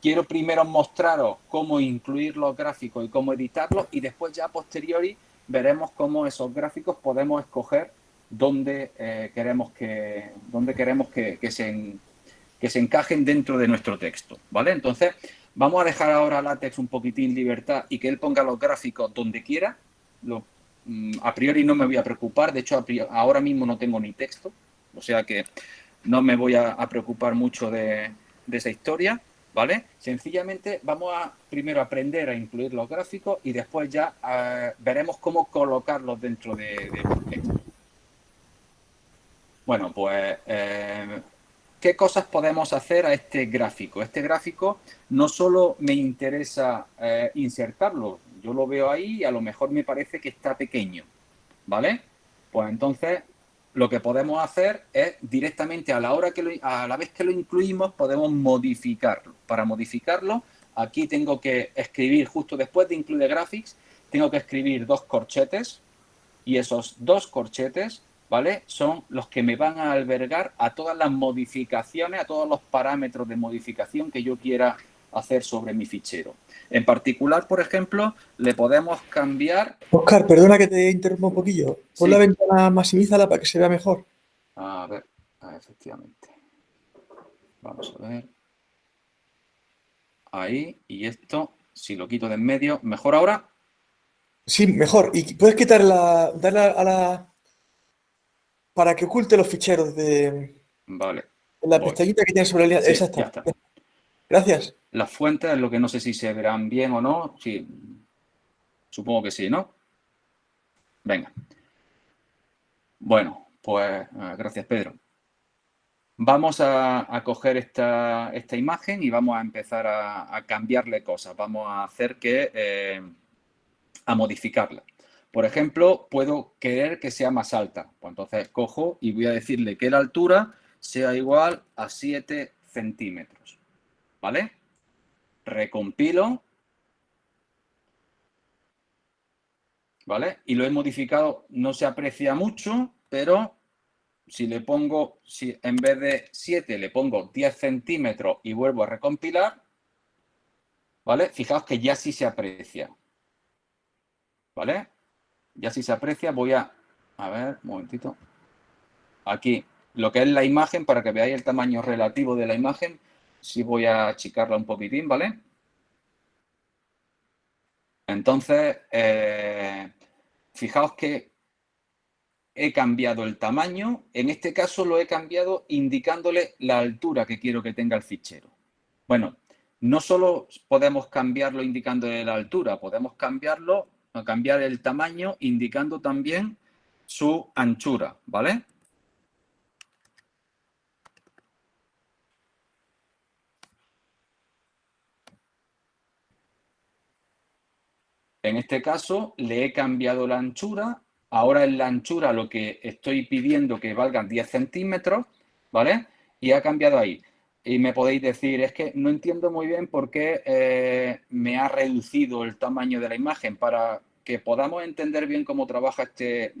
quiero primero mostraros cómo incluir los gráficos y cómo editarlos y después ya a posteriori veremos cómo esos gráficos podemos escoger dónde eh, queremos, que, dónde queremos que, se, que se encajen dentro de nuestro texto. ¿vale? Entonces, Vamos a dejar ahora látex un poquitín libertad y que él ponga los gráficos donde quiera. Mm, a priori no me voy a preocupar, de hecho ahora mismo no tengo ni texto, o sea que no me voy a, preocupar mucho de, esa historia, ¿vale? Sencillamente vamos a primero aprender a incluir los gráficos y después ya eh, veremos cómo colocarlos dentro de, texto. Bueno, pues eh, ¿Qué cosas podemos hacer a este gráfico? Este gráfico no solo me interesa eh, insertarlo, yo lo veo ahí y a lo mejor me parece que está pequeño, ¿vale? Pues entonces lo que podemos hacer es directamente a la, hora que a la vez que lo incluimos, podemos modificarlo. Para modificarlo, aquí tengo que escribir, justo después de include graphics, tengo que escribir dos corchetes y esos dos corchetes, ¿vale? Son los que me van a albergar a todas las modificaciones, a todos los parámetros de modificación que yo quiera hacer sobre mi fichero. En particular, por ejemplo, le podemos cambiar... Oscar, perdona que te interrumpa un poquillo. Pon la ventana, maximízala para que se vea mejor. A ver, efectivamente. Vamos a ver. Ahí, y esto, si lo quito de en medio, ¿mejor ahora? Sí, mejor. Y puedes quitar la... darle a la... para que oculte los ficheros de... Vale. La pestañita que tienes sobre el... Sí, Exacto. Gracias. Las fuentes, lo que no sé si se verán bien o no. Sí, supongo que sí, ¿no? Venga. Bueno, pues eh, gracias, Pedro. Vamos a, coger esta, imagen y vamos a empezar a, cambiarle cosas. Vamos a hacer que... Eh, a modificarla. Por ejemplo, puedo querer que sea más alta. Pues entonces cojo y voy a decirle que la altura sea igual a 7 centímetros. ¿vale? Recompilo, ¿vale? Y lo he modificado, no se aprecia mucho, pero si le pongo, si en vez de 7 le pongo 10 centímetros y vuelvo a recompilar, ¿vale? Fijaos que ya sí se aprecia, ¿vale? Ya sí se aprecia, voy a, a ver, un momentito, aquí, lo que es la imagen, para que veáis el tamaño relativo de la imagen, si voy a achicarla un poquitín, ¿vale? Entonces, eh, fijaos que he cambiado el tamaño. En este caso lo he cambiado indicándole la altura que quiero que tenga el fichero. Bueno, no solo podemos cambiarlo indicándole la altura, podemos cambiarlo, cambiar el tamaño indicando también su anchura, ¿vale? En este caso le he cambiado la anchura. Ahora en la anchura lo que estoy pidiendo que valgan 10 centímetros, ¿vale? Y ha cambiado ahí. Y me podéis decir, es que no entiendo muy bien por qué eh, me ha reducido el tamaño de la imagen. Para que podamos entender bien cómo trabaja este, eh,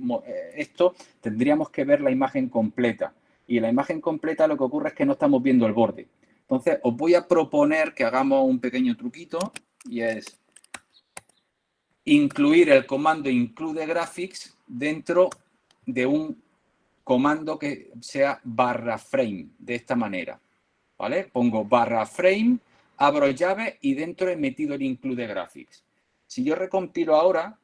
esto, tendríamos que ver la imagen completa. Y la imagen completa lo que ocurre es que no estamos viendo el borde. Entonces, os voy a proponer que hagamos un pequeño truquito y es incluir el comando include graphics dentro de un comando que sea barra frame, de esta manera. ¿Vale? Pongo barra frame, abro llave y dentro he metido el include graphics. Si yo recompilo ahora,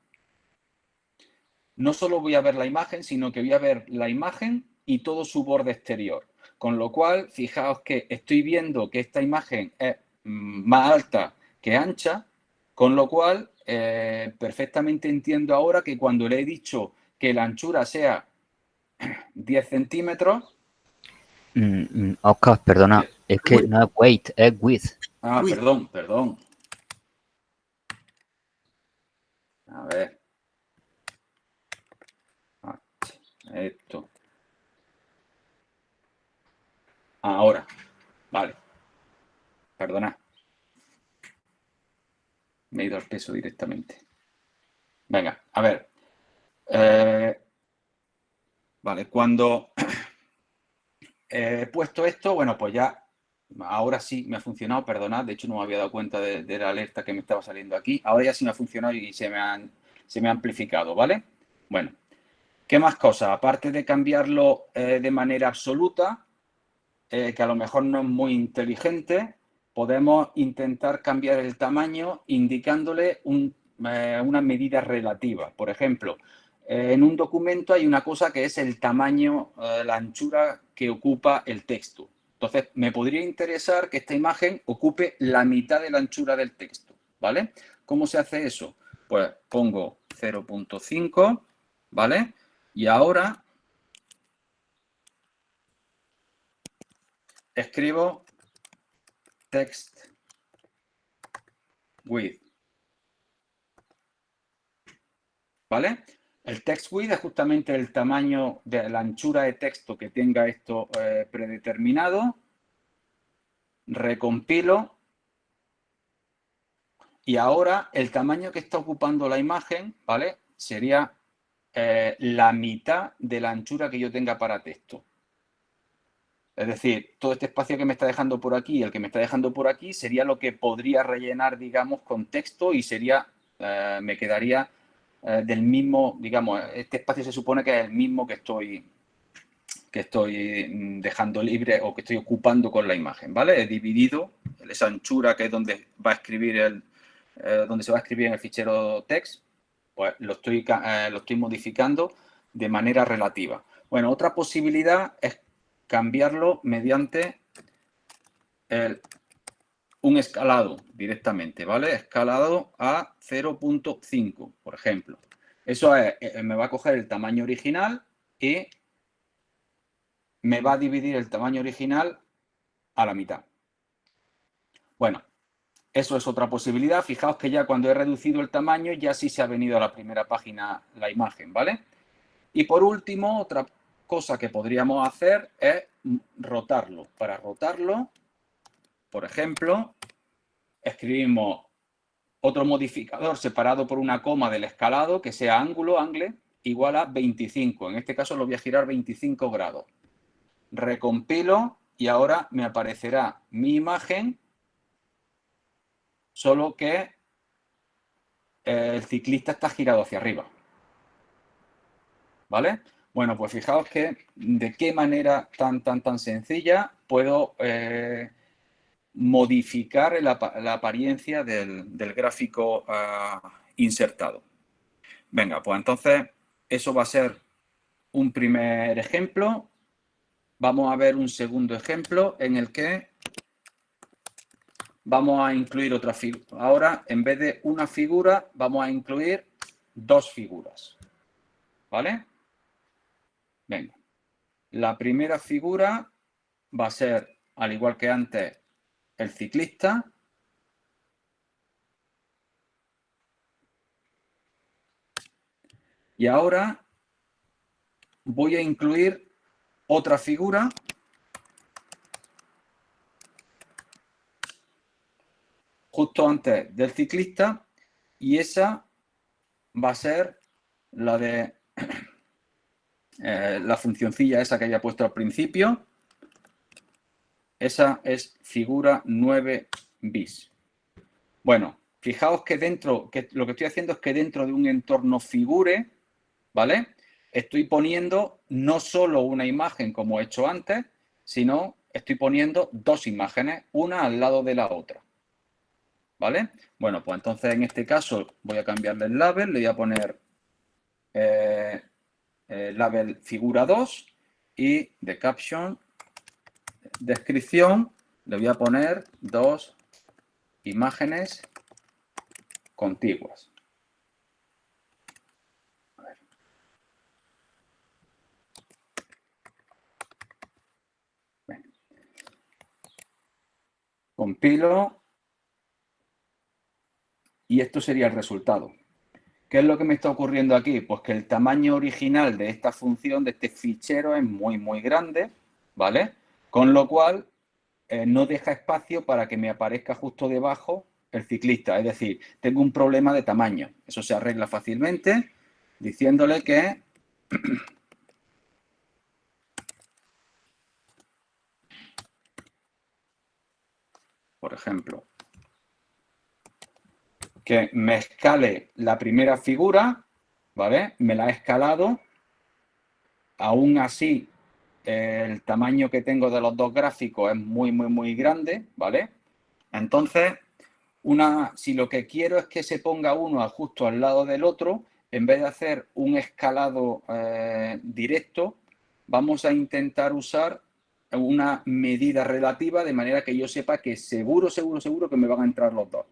no solo voy a ver la imagen, sino que voy a ver la imagen y todo su borde exterior. Con lo cual, fijaos que estoy viendo que esta imagen es más alta que ancha, con lo cual eh, perfectamente entiendo ahora que cuando le he dicho que la anchura sea 10 centímetros... Mm, mm, Oscar, perdona, es que no es weight, es width. Ah, perdón, perdón. A ver. Ah, esto. Ahora. Vale. Perdona. Me he ido al peso directamente. Venga, a ver. Eh, vale, cuando he puesto esto, bueno, pues ya ahora sí me ha funcionado, perdonad, de hecho no me había dado cuenta de, la alerta que me estaba saliendo aquí. Ahora ya sí me ha funcionado y se me, han, se me ha amplificado, ¿vale? Bueno, ¿qué más cosas? Aparte de cambiarlo eh, de manera absoluta, eh, que a lo mejor no es muy inteligente, podemos intentar cambiar el tamaño indicándole eh, una medida relativa. Por ejemplo, en un documento hay una cosa que es el tamaño, la anchura que ocupa el texto. Entonces, me podría interesar que esta imagen ocupe la mitad de la anchura del texto, ¿vale? ¿Cómo se hace eso? Pues pongo 0.5, ¿vale? Y ahora escribo text with. ¿Vale? El text width es justamente el tamaño de la anchura de texto que tenga esto eh, predeterminado. Recompilo. Y ahora el tamaño que está ocupando la imagen, ¿vale? Sería eh, la mitad de la anchura que yo tenga para texto. Es decir, todo este espacio que me está dejando por aquí y el que me está dejando por aquí sería lo que podría rellenar, digamos, con texto y sería, eh, me quedaría eh, del mismo, digamos, este espacio se supone que es el mismo que estoy, que estoy mm, dejando libre o que estoy ocupando con la imagen, ¿vale? He dividido esa anchura que es donde va a escribir el, eh, donde se va a escribir en el fichero text, pues lo estoy, eh, lo estoy modificando de manera relativa. Bueno, otra posibilidad es cambiarlo mediante el un escalado directamente, ¿vale? Escalado a 0.5, por ejemplo. Eso es, eh, me va a coger el tamaño original y me va a dividir el tamaño original a la mitad. Bueno, eso es otra posibilidad. Fijaos que ya cuando he reducido el tamaño ya sí se ha venido a la primera página la imagen, ¿vale? Y por último, otra cosa que podríamos hacer es rotarlo. Para rotarlo, por ejemplo, escribimos otro modificador separado por una coma del escalado que sea ángulo, angle, igual a 25. En este caso lo voy a girar 25 grados. Recompilo y ahora me aparecerá mi imagen, solo que el ciclista está girado hacia arriba. ¿Vale? Bueno, pues fijaos que de qué manera tan, tan, tan sencilla puedo eh, modificar la, apariencia del, gráfico ah, insertado. Venga, pues entonces eso va a ser un primer ejemplo. Vamos a ver un segundo ejemplo en el que vamos a incluir otra figura. Ahora, en vez de una figura, vamos a incluir dos figuras. ¿Vale? Venga. La primera figura va a ser, al igual que antes, el ciclista. Y ahora voy a incluir otra figura. Justo antes del ciclista. Y esa va a ser la de eh, la funcioncilla esa que haya puesto al principio esa es figura 9 bis. Bueno, fijaos que dentro, que lo que estoy haciendo es que dentro de un entorno figure, ¿vale? Estoy poniendo no solo una imagen como he hecho antes, sino estoy poniendo dos imágenes, una al lado de la otra. ¿Vale? Bueno, pues entonces en este caso voy a cambiarle el label, le voy a poner eh, label figura 2 y de caption descripción le voy a poner dos imágenes contiguas. Compilo y esto sería el resultado. ¿Qué es lo que me está ocurriendo aquí? Pues que el tamaño original de esta función, de este fichero, es muy, muy grande, ¿vale? Con lo cual, eh, no deja espacio para que me aparezca justo debajo el ciclista. Es decir, tengo un problema de tamaño. Eso se arregla fácilmente diciéndole que... Por ejemplo, que me escale la primera figura, ¿vale? Me la ha escalado. Aún así, el tamaño que tengo de los dos gráficos es muy, muy, muy grande, ¿vale? Entonces, una, si lo que quiero es que se ponga uno justo al lado del otro, en vez de hacer un escalado eh, directo, vamos a intentar usar una medida relativa de manera que yo sepa que seguro, seguro, seguro que me van a entrar los dos.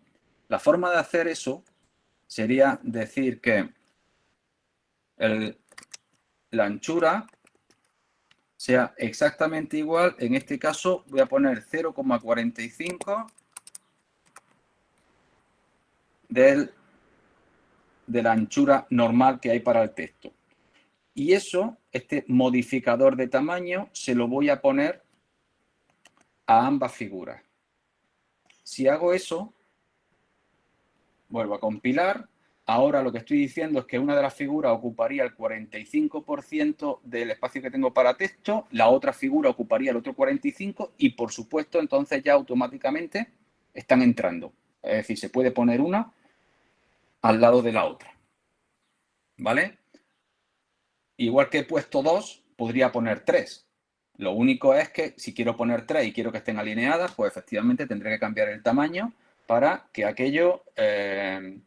La forma de hacer eso sería decir que la anchura sea exactamente igual. En este caso voy a poner 0,45 del de la anchura normal que hay para el texto. Y eso, este modificador de tamaño, se lo voy a poner a ambas figuras. Si hago eso, vuelvo a compilar. Ahora lo que estoy diciendo es que una de las figuras ocuparía el 45% del espacio que tengo para texto, la otra figura ocuparía el otro 45% y, por supuesto, entonces ya automáticamente están entrando. Es decir, se puede poner una al lado de la otra. ¿Vale? Igual que he puesto dos, podría poner tres. Lo único es que si quiero poner tres y quiero que estén alineadas, pues efectivamente tendré que cambiar el tamaño para que aquello, eh,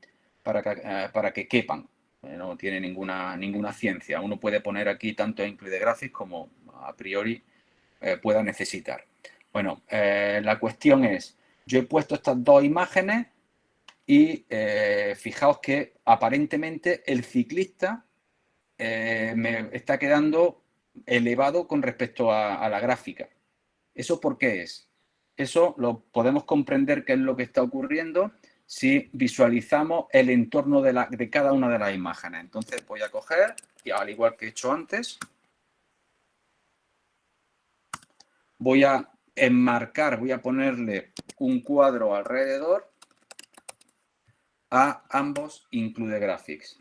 para, que, eh, para que quepan. Eh, no tiene ninguna, ninguna ciencia. Uno puede poner aquí tanto Include Graphics como a priori pueda necesitar. Bueno, la cuestión es, yo he puesto estas dos imágenes y fijaos que aparentemente el ciclista me está quedando elevado con respecto a, la gráfica. ¿Eso por qué es? Eso lo podemos comprender qué es lo que está ocurriendo si visualizamos el entorno de, la, de cada una de las imágenes. Entonces voy a coger, y al igual que he hecho antes, voy a enmarcar, voy a ponerle un cuadro alrededor a ambos Include Graphics.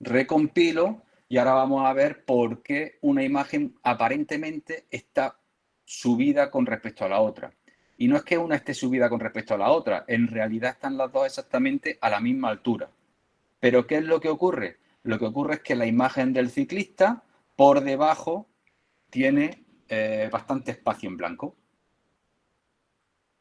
Recompilo y ahora vamos a ver por qué una imagen aparentemente está subida con respecto a la otra. Y no es que una esté subida con respecto a la otra, en realidad están las dos exactamente a la misma altura. Pero ¿qué es lo que ocurre? Lo que ocurre es que la imagen del ciclista por debajo tiene eh, bastante espacio en blanco.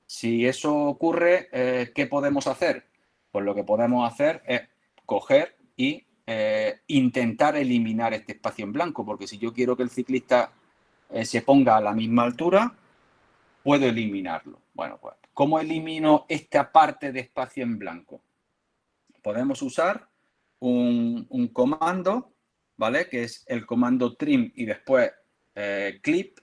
Si eso ocurre, eh, ¿qué podemos hacer? Pues lo que podemos hacer es coger y eh, intentar eliminar este espacio en blanco, porque si yo quiero que el ciclista se ponga a la misma altura, puedo eliminarlo. Bueno, pues, ¿cómo elimino esta parte de espacio en blanco? Podemos usar un, comando, ¿vale? Que es el comando trim y después eh, clip.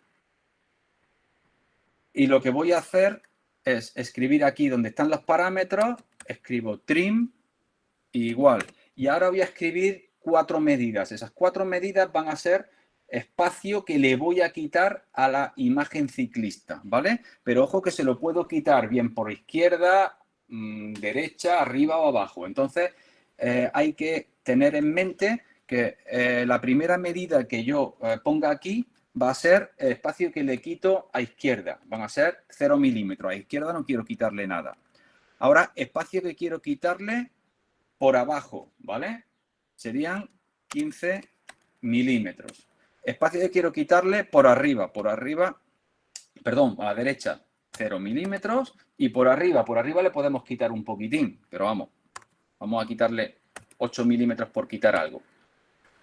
Y lo que voy a hacer es escribir aquí donde están los parámetros, escribo trim igual y ahora voy a escribir cuatro medidas. Esas cuatro medidas van a ser espacio que le voy a quitar a la imagen ciclista, ¿vale? Pero ojo que se lo puedo quitar bien por izquierda, mm, derecha, arriba o abajo. Entonces, eh, hay que tener en mente que eh, la primera medida que yo eh, ponga aquí va a ser el espacio que le quito a izquierda. Van a ser 0 milímetros. A izquierda no quiero quitarle nada. Ahora, espacio que quiero quitarle por abajo, ¿vale? Serían 15 milímetros. Espacio que quiero quitarle por arriba, por arriba, perdón, a la derecha 0 milímetros y por arriba, por arriba le podemos quitar un poquitín, pero vamos, vamos a quitarle 8 milímetros por quitar algo.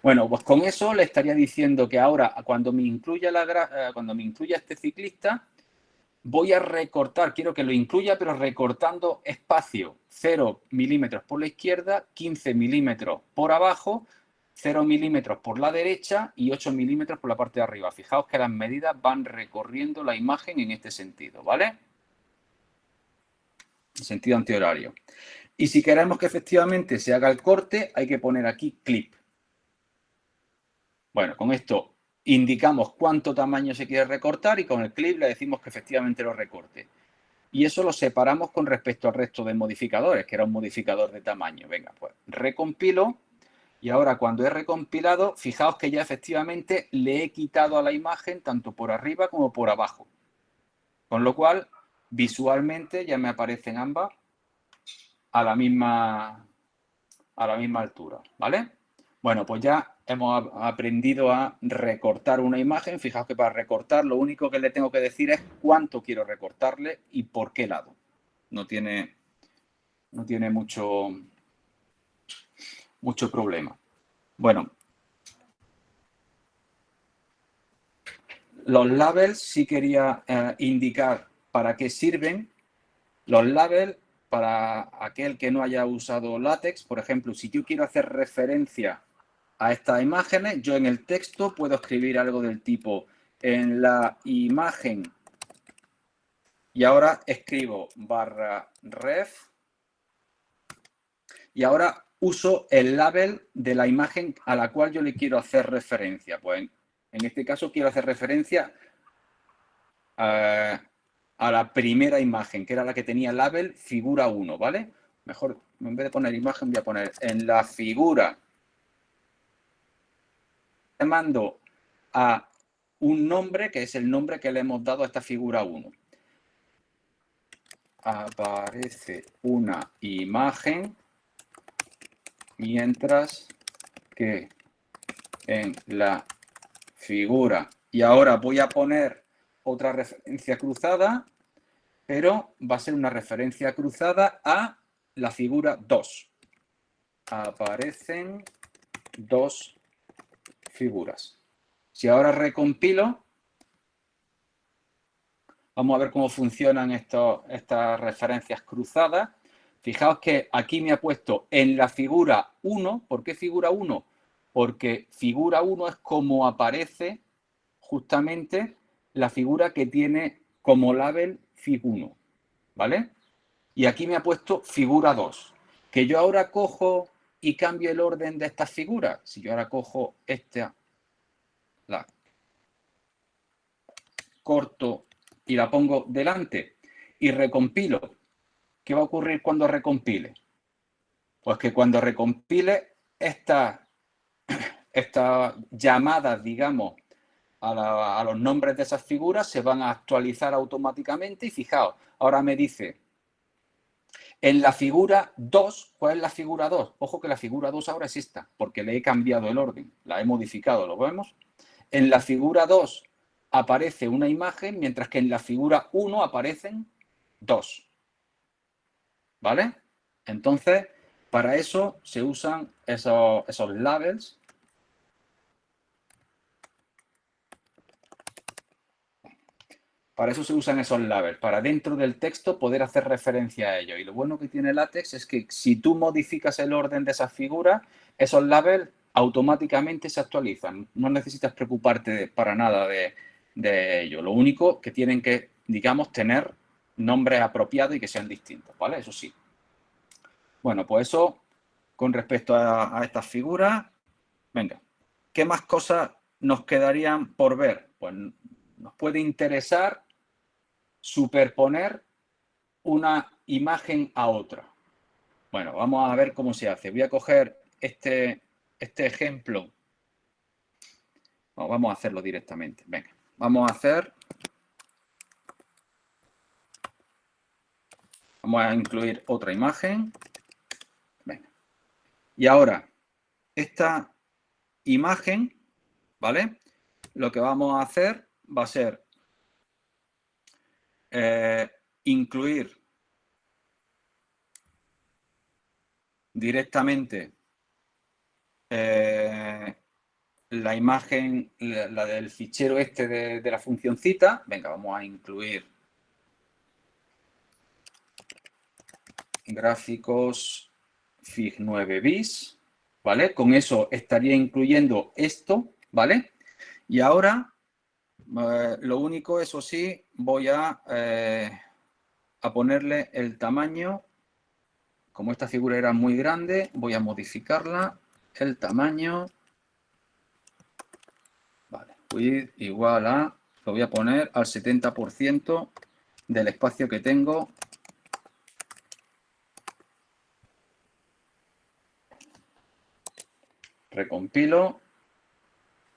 Bueno, pues con eso le estaría diciendo que ahora cuando me incluya, la, eh, cuando me incluya este ciclista, voy a recortar, quiero que lo incluya, pero recortando espacio 0 milímetros por la izquierda, 15 milímetros por abajo, 0 milímetros por la derecha y 8 milímetros por la parte de arriba. Fijaos que las medidas van recorriendo la imagen en este sentido, ¿vale? En sentido antihorario. Y si queremos que efectivamente se haga el corte, hay que poner aquí clip. Bueno, con esto indicamos cuánto tamaño se quiere recortar y con el clip le decimos que efectivamente lo recorte. Y eso lo separamos con respecto al resto de modificadores, que era un modificador de tamaño. Venga, pues recompilo y ahora cuando he recompilado, fijaos que ya efectivamente le he quitado a la imagen tanto por arriba como por abajo. Con lo cual, visualmente ya me aparecen ambas a la misma, a la misma altura, ¿vale? Bueno, pues ya hemos aprendido a recortar una imagen. Fijaos que para recortar lo único que le tengo que decir es cuánto quiero recortarle y por qué lado. No tiene, no tiene mucho, mucho problema. Bueno, los labels sí quería eh, indicar para qué sirven. Los labels para aquel que no haya usado látex, por ejemplo, si yo quiero hacer referencia a estas imágenes, yo en el texto puedo escribir algo del tipo en la imagen y ahora escribo barra ref Y ahora uso el label de la imagen a la cual yo le quiero hacer referencia. Pues en este caso quiero hacer referencia a, a la primera imagen, que era la que tenía label figura 1, ¿vale? Mejor, en vez de poner imagen, voy a poner en la figura. Le mando a un nombre, que es el nombre que le hemos dado a esta figura 1. Aparece una imagen, mientras que en la figura, y ahora voy a poner otra referencia cruzada, pero va a ser una referencia cruzada a la figura 2. Aparecen dos figuras. Si ahora recompilo, vamos a ver cómo funcionan estas referencias cruzadas. Fijaos que aquí me ha puesto en la figura 1. ¿Por qué figura 1? Porque figura 1 es como aparece justamente la figura que tiene como label fig1, ¿vale? Y aquí me ha puesto figura 2. Que yo ahora cojo y cambio el orden de estas figuras. Si yo ahora cojo esta, la corto y la pongo delante y recompilo, ¿qué va a ocurrir cuando recompile? Pues que cuando recompile estas esta llamadas, digamos, a, a, los nombres de esas figuras se van a actualizar automáticamente y fijaos, ahora me dice en la figura 2, ¿cuál es la figura 2? Ojo que la figura 2 ahora es esta, porque le he cambiado el orden, la he modificado, ¿lo vemos? En la figura 2 aparece una imagen, mientras que en la figura 1 aparecen dos. ¿Vale? Entonces, para eso se usan esos, esos labels Para eso se usan esos labels, para dentro del texto poder hacer referencia a ello. Y lo bueno que tiene LaTeX es que si tú modificas el orden de esas figuras, esos labels automáticamente se actualizan. No necesitas preocuparte para nada de, ello. Lo único que tienen que, digamos, tener nombres apropiados y que sean distintos, ¿vale? Eso sí. Bueno, pues eso con respecto a, estas figuras. Venga, ¿qué más cosas nos quedarían por ver? Pues nos puede interesar superponer una imagen a otra. Bueno, vamos a ver cómo se hace. Voy a coger este, este ejemplo. vamos a hacerlo directamente. Venga, vamos a hacer... Vamos a incluir otra imagen. Y ahora, esta imagen, ¿vale? Lo que vamos a hacer va a ser eh, incluir directamente eh, la imagen, la, del fichero este de, de la función cita. Venga, vamos a incluir gráficos FIG 9 bis, ¿vale? Con eso estaría incluyendo esto, ¿vale? Y ahora eh, lo único, eso sí, voy a, eh, a ponerle el tamaño. Como esta figura era muy grande, voy a modificarla. El tamaño. Vale, igual a, lo voy a poner al 70% del espacio que tengo. Recompilo.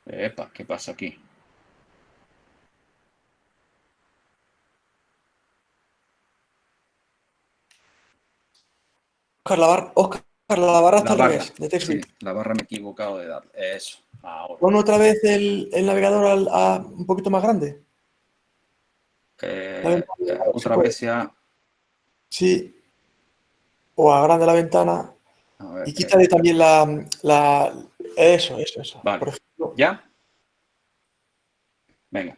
Epa, ¿qué pasa aquí? Oscar, la barra, Oscar, la barra está al revés, de la barra me he equivocado de dar. Eso, ahora. Pon otra vez el, navegador a, un poquito más grande. Eh, otra vez ya. Sí. O agrande la ventana. Y quítale también la, la, Eso, eso, eso. Vale. Por ejemplo. ¿Ya? Venga.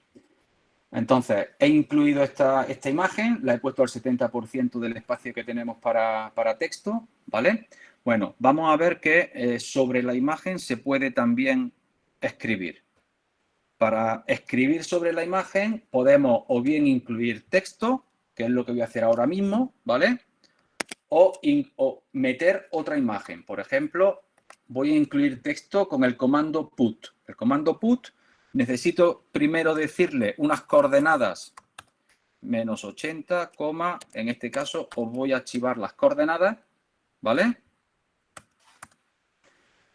Entonces, he incluido esta, esta imagen, la he puesto al 70% del espacio que tenemos para, texto, ¿vale? Bueno, vamos a ver que eh, sobre la imagen se puede también escribir. Para escribir sobre la imagen podemos o bien incluir texto, que es lo que voy a hacer ahora mismo, ¿vale? O, meter otra imagen. Por ejemplo, voy a incluir texto con el comando put. El comando put necesito primero decirle unas coordenadas menos 80, en este caso os voy a archivar las coordenadas, ¿vale?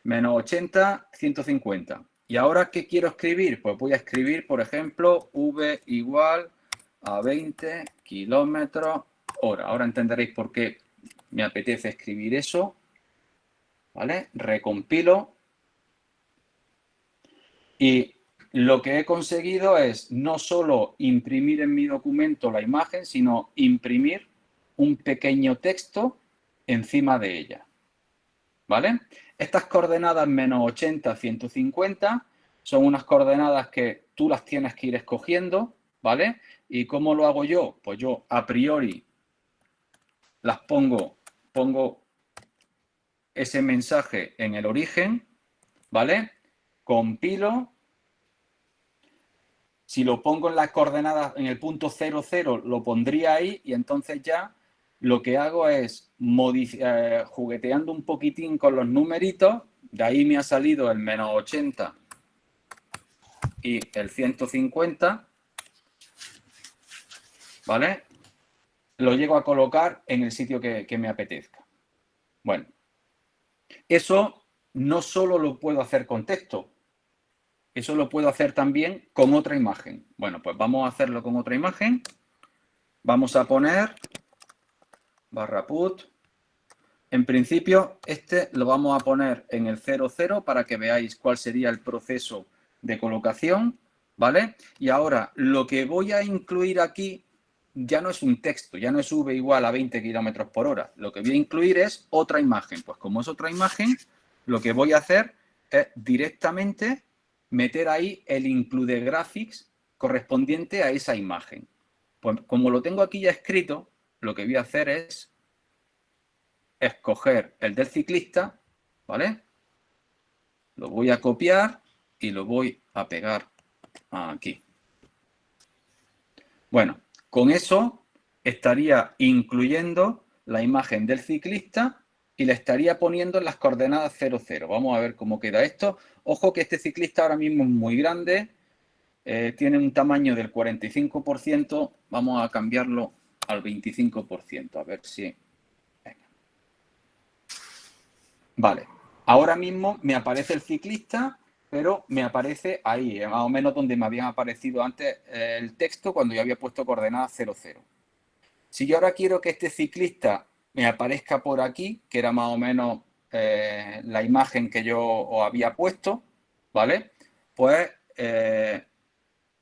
Menos 80, 150. ¿Y ahora qué quiero escribir? Pues voy a escribir, por ejemplo, v igual a 20 kilómetros hora. Ahora entenderéis por qué me apetece escribir eso. ¿Vale? Recompilo. Y lo que he conseguido es no solo imprimir en mi documento la imagen, sino imprimir un pequeño texto encima de ella. ¿Vale? Estas coordenadas menos 80, 150 son unas coordenadas que tú las tienes que ir escogiendo, ¿vale? ¿Y cómo lo hago yo? Pues yo a priori las pongo, pongo ese mensaje en el origen, ¿vale? Compilo. Si lo pongo en las coordenadas, en el punto 00, lo pondría ahí y entonces ya lo que hago es eh, jugueteando un poquitín con los numeritos, de ahí me ha salido el menos 80 y el 150, ¿vale? Lo llego a colocar en el sitio que, me apetezca. Bueno, eso no solo lo puedo hacer con texto, eso lo puedo hacer también con otra imagen. Bueno, pues vamos a hacerlo con otra imagen. Vamos a poner barra put. En principio, este lo vamos a poner en el 00 para que veáis cuál sería el proceso de colocación, ¿vale? Y ahora, lo que voy a incluir aquí ya no es un texto, ya no es v igual a 20 kilómetros por hora. Lo que voy a incluir es otra imagen. Pues como es otra imagen, lo que voy a hacer es directamente meter ahí el include graphics correspondiente a esa imagen. Pues como lo tengo aquí ya escrito, lo que voy a hacer es escoger el del ciclista, ¿vale? Lo voy a copiar y lo voy a pegar aquí. Bueno, con eso estaría incluyendo la imagen del ciclista y le estaría poniendo en las coordenadas 00. Vamos a ver cómo queda esto. Ojo que este ciclista ahora mismo es muy grande, eh, tiene un tamaño del 45%, vamos a cambiarlo al 25%, a ver si... Vale, ahora mismo me aparece el ciclista pero me aparece ahí, eh, más o menos donde me había aparecido antes eh, el texto cuando yo había puesto coordenadas 00. Si yo ahora quiero que este ciclista me aparezca por aquí, que era más o menos eh, la imagen que yo os había puesto, ¿vale? Pues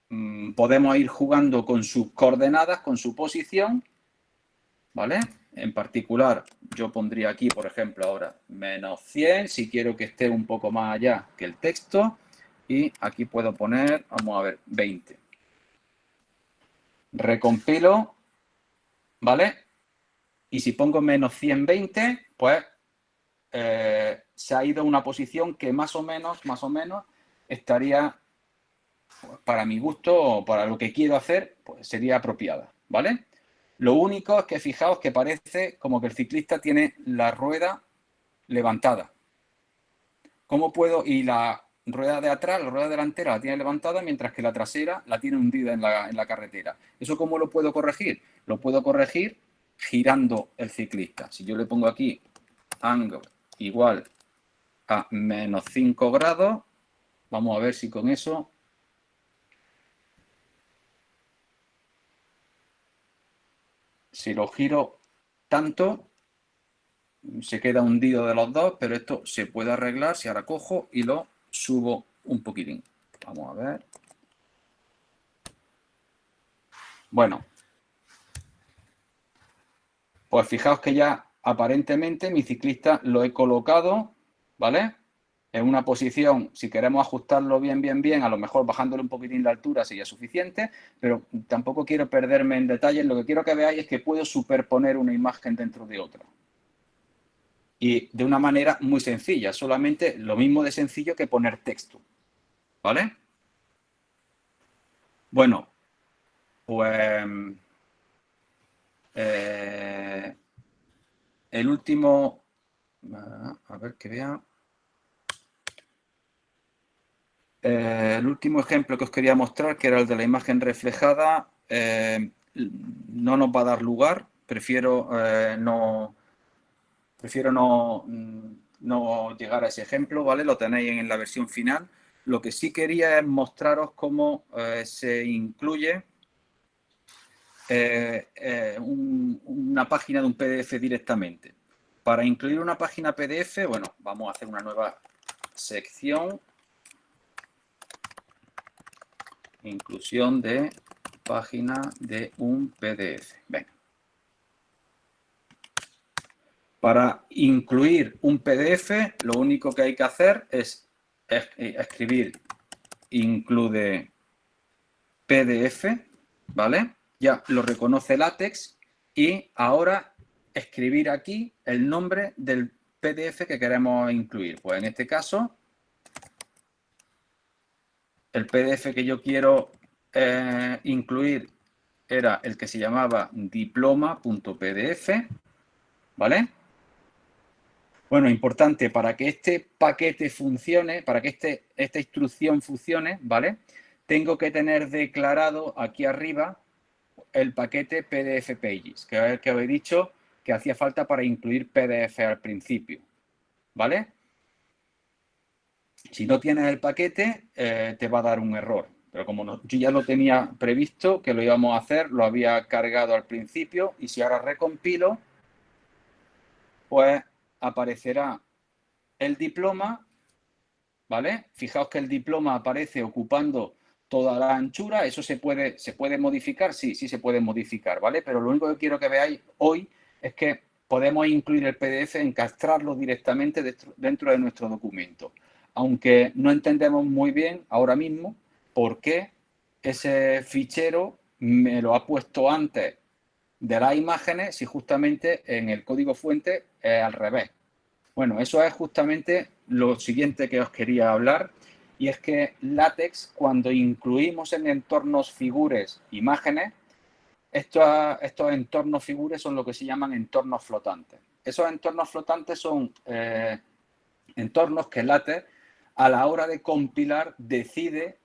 mm, podemos ir jugando con sus coordenadas, con su posición, ¿vale? En particular, yo pondría aquí, por ejemplo, ahora menos 100, si quiero que esté un poco más allá que el texto. Y aquí puedo poner, vamos a ver, 20. Recompilo, ¿vale? Y si pongo menos 120, pues eh, se ha ido a una posición que más o menos, más o menos, estaría, para mi gusto o para lo que quiero hacer, pues sería apropiada, ¿vale? Lo único es que fijaos que parece como que el ciclista tiene la rueda levantada. ¿Cómo puedo? Y la rueda de atrás, la rueda delantera la tiene levantada, mientras que la trasera la tiene hundida en la, en la carretera. ¿Eso cómo lo puedo corregir? Lo puedo corregir girando el ciclista. Si yo le pongo aquí angle igual a menos 5 grados, vamos a ver si con eso Si lo giro tanto, se queda hundido de los dos, pero esto se puede arreglar si ahora cojo y lo subo un poquitín. Vamos a ver. Bueno. Pues fijaos que ya aparentemente mi ciclista lo he colocado, ¿vale? En una posición, si queremos ajustarlo bien, bien, bien, a lo mejor bajándole un poquitín la altura sería suficiente, pero tampoco quiero perderme en detalles. Lo que quiero que veáis es que puedo superponer una imagen dentro de otra. Y de una manera muy sencilla, solamente lo mismo de sencillo que poner texto. ¿Vale? Bueno, pues... Eh, el último, a ver que vea. Eh, el último ejemplo que os quería mostrar, que era el de la imagen reflejada, eh, no nos va a dar lugar. Prefiero eh, no prefiero no, no llegar a ese ejemplo, ¿vale? Lo tenéis en la versión final. Lo que sí quería es mostraros cómo se incluye una página de un PDF directamente. Para incluir una página PDF, bueno, vamos a hacer una nueva sección inclusión de página de un PDF. Para incluir un PDF, lo único que hay que hacer es escribir include PDF, ¿vale? Ya lo reconoce LaTeX y ahora escribir aquí el nombre del PDF que queremos incluir. Pues en este caso el PDF que yo quiero eh, incluir era el que se llamaba diploma.pdf, ¿vale? Bueno, importante, para que este paquete funcione, para que este, esta instrucción funcione, ¿vale? Tengo que tener declarado aquí arriba el paquete PDF Pages, que es el que os he dicho que hacía falta para incluir PDF al principio, ¿vale? Si no tienes el paquete, eh, te va a dar un error. Pero como yo ya lo tenía previsto, que lo íbamos a hacer, lo había cargado al principio y si ahora recompilo, pues aparecerá el diploma, ¿vale? Fijaos que el diploma aparece ocupando toda la anchura, eso se puede, se puede modificar, sí, sí se puede modificar, ¿vale? Pero lo único que quiero que veáis hoy es que podemos incluir el PDF, encastrarlo directamente dentro de nuestro documento aunque no entendemos muy bien ahora mismo por qué ese fichero me lo ha puesto antes de las imágenes si justamente en el código fuente es al revés. Bueno, eso es justamente lo siguiente que os quería hablar y es que LaTeX cuando incluimos en entornos figures imágenes, estos, estos entornos figures son lo que se llaman entornos flotantes. Esos entornos flotantes son eh, entornos que LaTeX a la hora de compilar decide,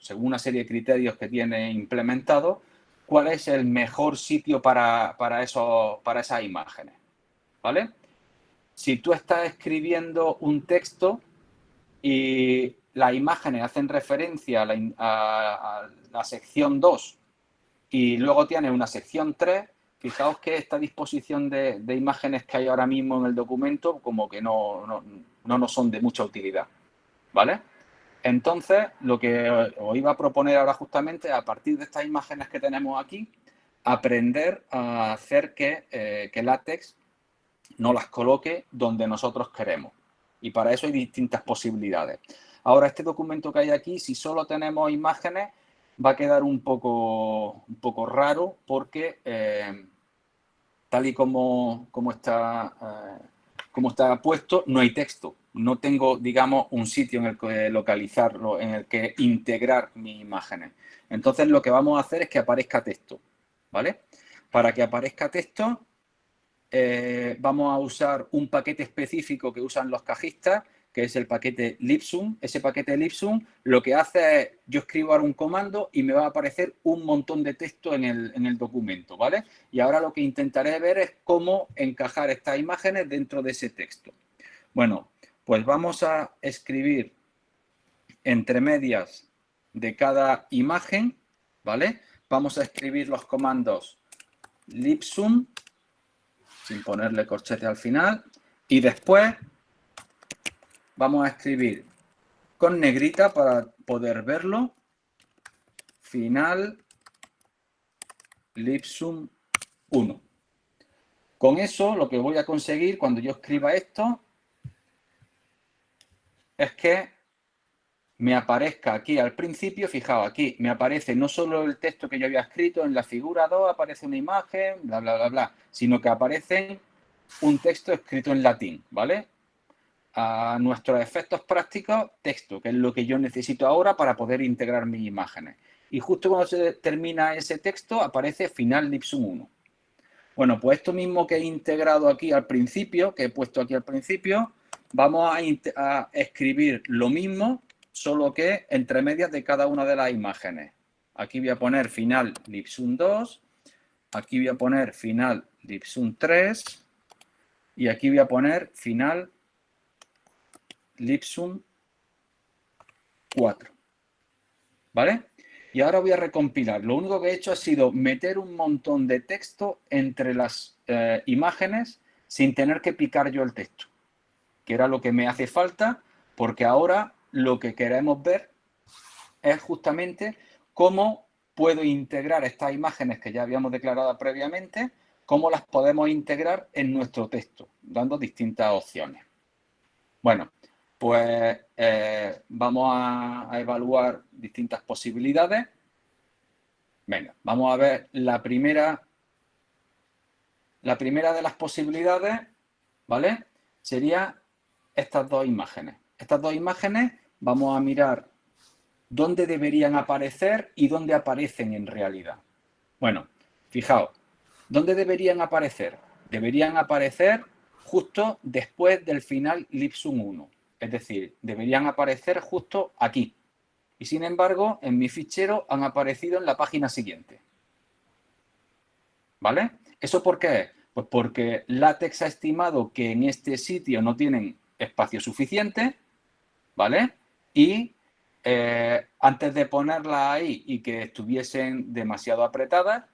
según una serie de criterios que tiene implementado, cuál es el mejor sitio para, eso, para esas imágenes. ¿Vale? Si tú estás escribiendo un texto y las imágenes hacen referencia a la, sección 2 y luego tiene una sección 3, fijaos que esta disposición de, imágenes que hay ahora mismo en el documento como que no, no, no nos son de mucha utilidad. ¿Vale? Entonces, lo que os iba a proponer ahora justamente, a partir de estas imágenes que tenemos aquí, aprender a hacer que, eh, que látex no las coloque donde nosotros queremos. Y para eso hay distintas posibilidades. Ahora, este documento que hay aquí, si solo tenemos imágenes, va a quedar un poco, un poco raro porque eh, tal y como, como, está, eh, como está puesto, no hay texto no tengo, digamos, un sitio en el que localizarlo, en el que integrar mis imágenes. Entonces lo que vamos a hacer es que aparezca texto, ¿vale? Para que aparezca texto, eh, vamos a usar un paquete específico que usan los cajistas, que es el paquete Lipsum. Ese paquete Lipsum lo que hace es, yo escribo ahora un comando y me va a aparecer un montón de texto en el, en el documento, ¿vale? Y ahora lo que intentaré ver es cómo encajar estas imágenes dentro de ese texto. Bueno, pues vamos a escribir entre medias de cada imagen, ¿vale? Vamos a escribir los comandos lipsum, sin ponerle corchete al final, y después vamos a escribir con negrita para poder verlo, final lipsum 1. Con eso lo que voy a conseguir cuando yo escriba esto es que me aparezca aquí al principio, fijaos, aquí me aparece no solo el texto que yo había escrito, en la figura 2 aparece una imagen, bla, bla, bla, bla, sino que aparece un texto escrito en latín, ¿vale? A nuestros efectos prácticos, texto, que es lo que yo necesito ahora para poder integrar mis imágenes. Y justo cuando se termina ese texto, aparece final Lipsum 1. Bueno, pues esto mismo que he integrado aquí al principio, que he puesto aquí al principio, vamos a, escribir lo mismo, solo que entre medias de cada una de las imágenes. Aquí voy a poner final Lipsum 2, aquí voy a poner final Lipsum 3 y aquí voy a poner final Lipsum 4. ¿Vale? Y ahora voy a recompilar. Lo único que he hecho ha sido meter un montón de texto entre las eh, imágenes sin tener que picar yo el texto, era lo que me hace falta, porque ahora lo que queremos ver es justamente cómo puedo integrar estas imágenes que ya habíamos declarado previamente, cómo las podemos integrar en nuestro texto, dando distintas opciones. Bueno, pues eh, vamos a, evaluar distintas posibilidades. Venga, vamos a ver la primera, la primera de las posibilidades, ¿vale? Sería estas dos imágenes. Estas dos imágenes vamos a mirar dónde deberían aparecer y dónde aparecen en realidad. Bueno, fijaos, ¿dónde deberían aparecer? Deberían aparecer justo después del final Lipsum 1. Es decir, deberían aparecer justo aquí. Y sin embargo, en mi fichero han aparecido en la página siguiente. ¿Vale? ¿Eso por qué? Pues porque LaTeX ha estimado que en este sitio no tienen espacio suficiente, ¿vale? Y eh, antes de ponerla ahí y que estuviesen demasiado apretadas,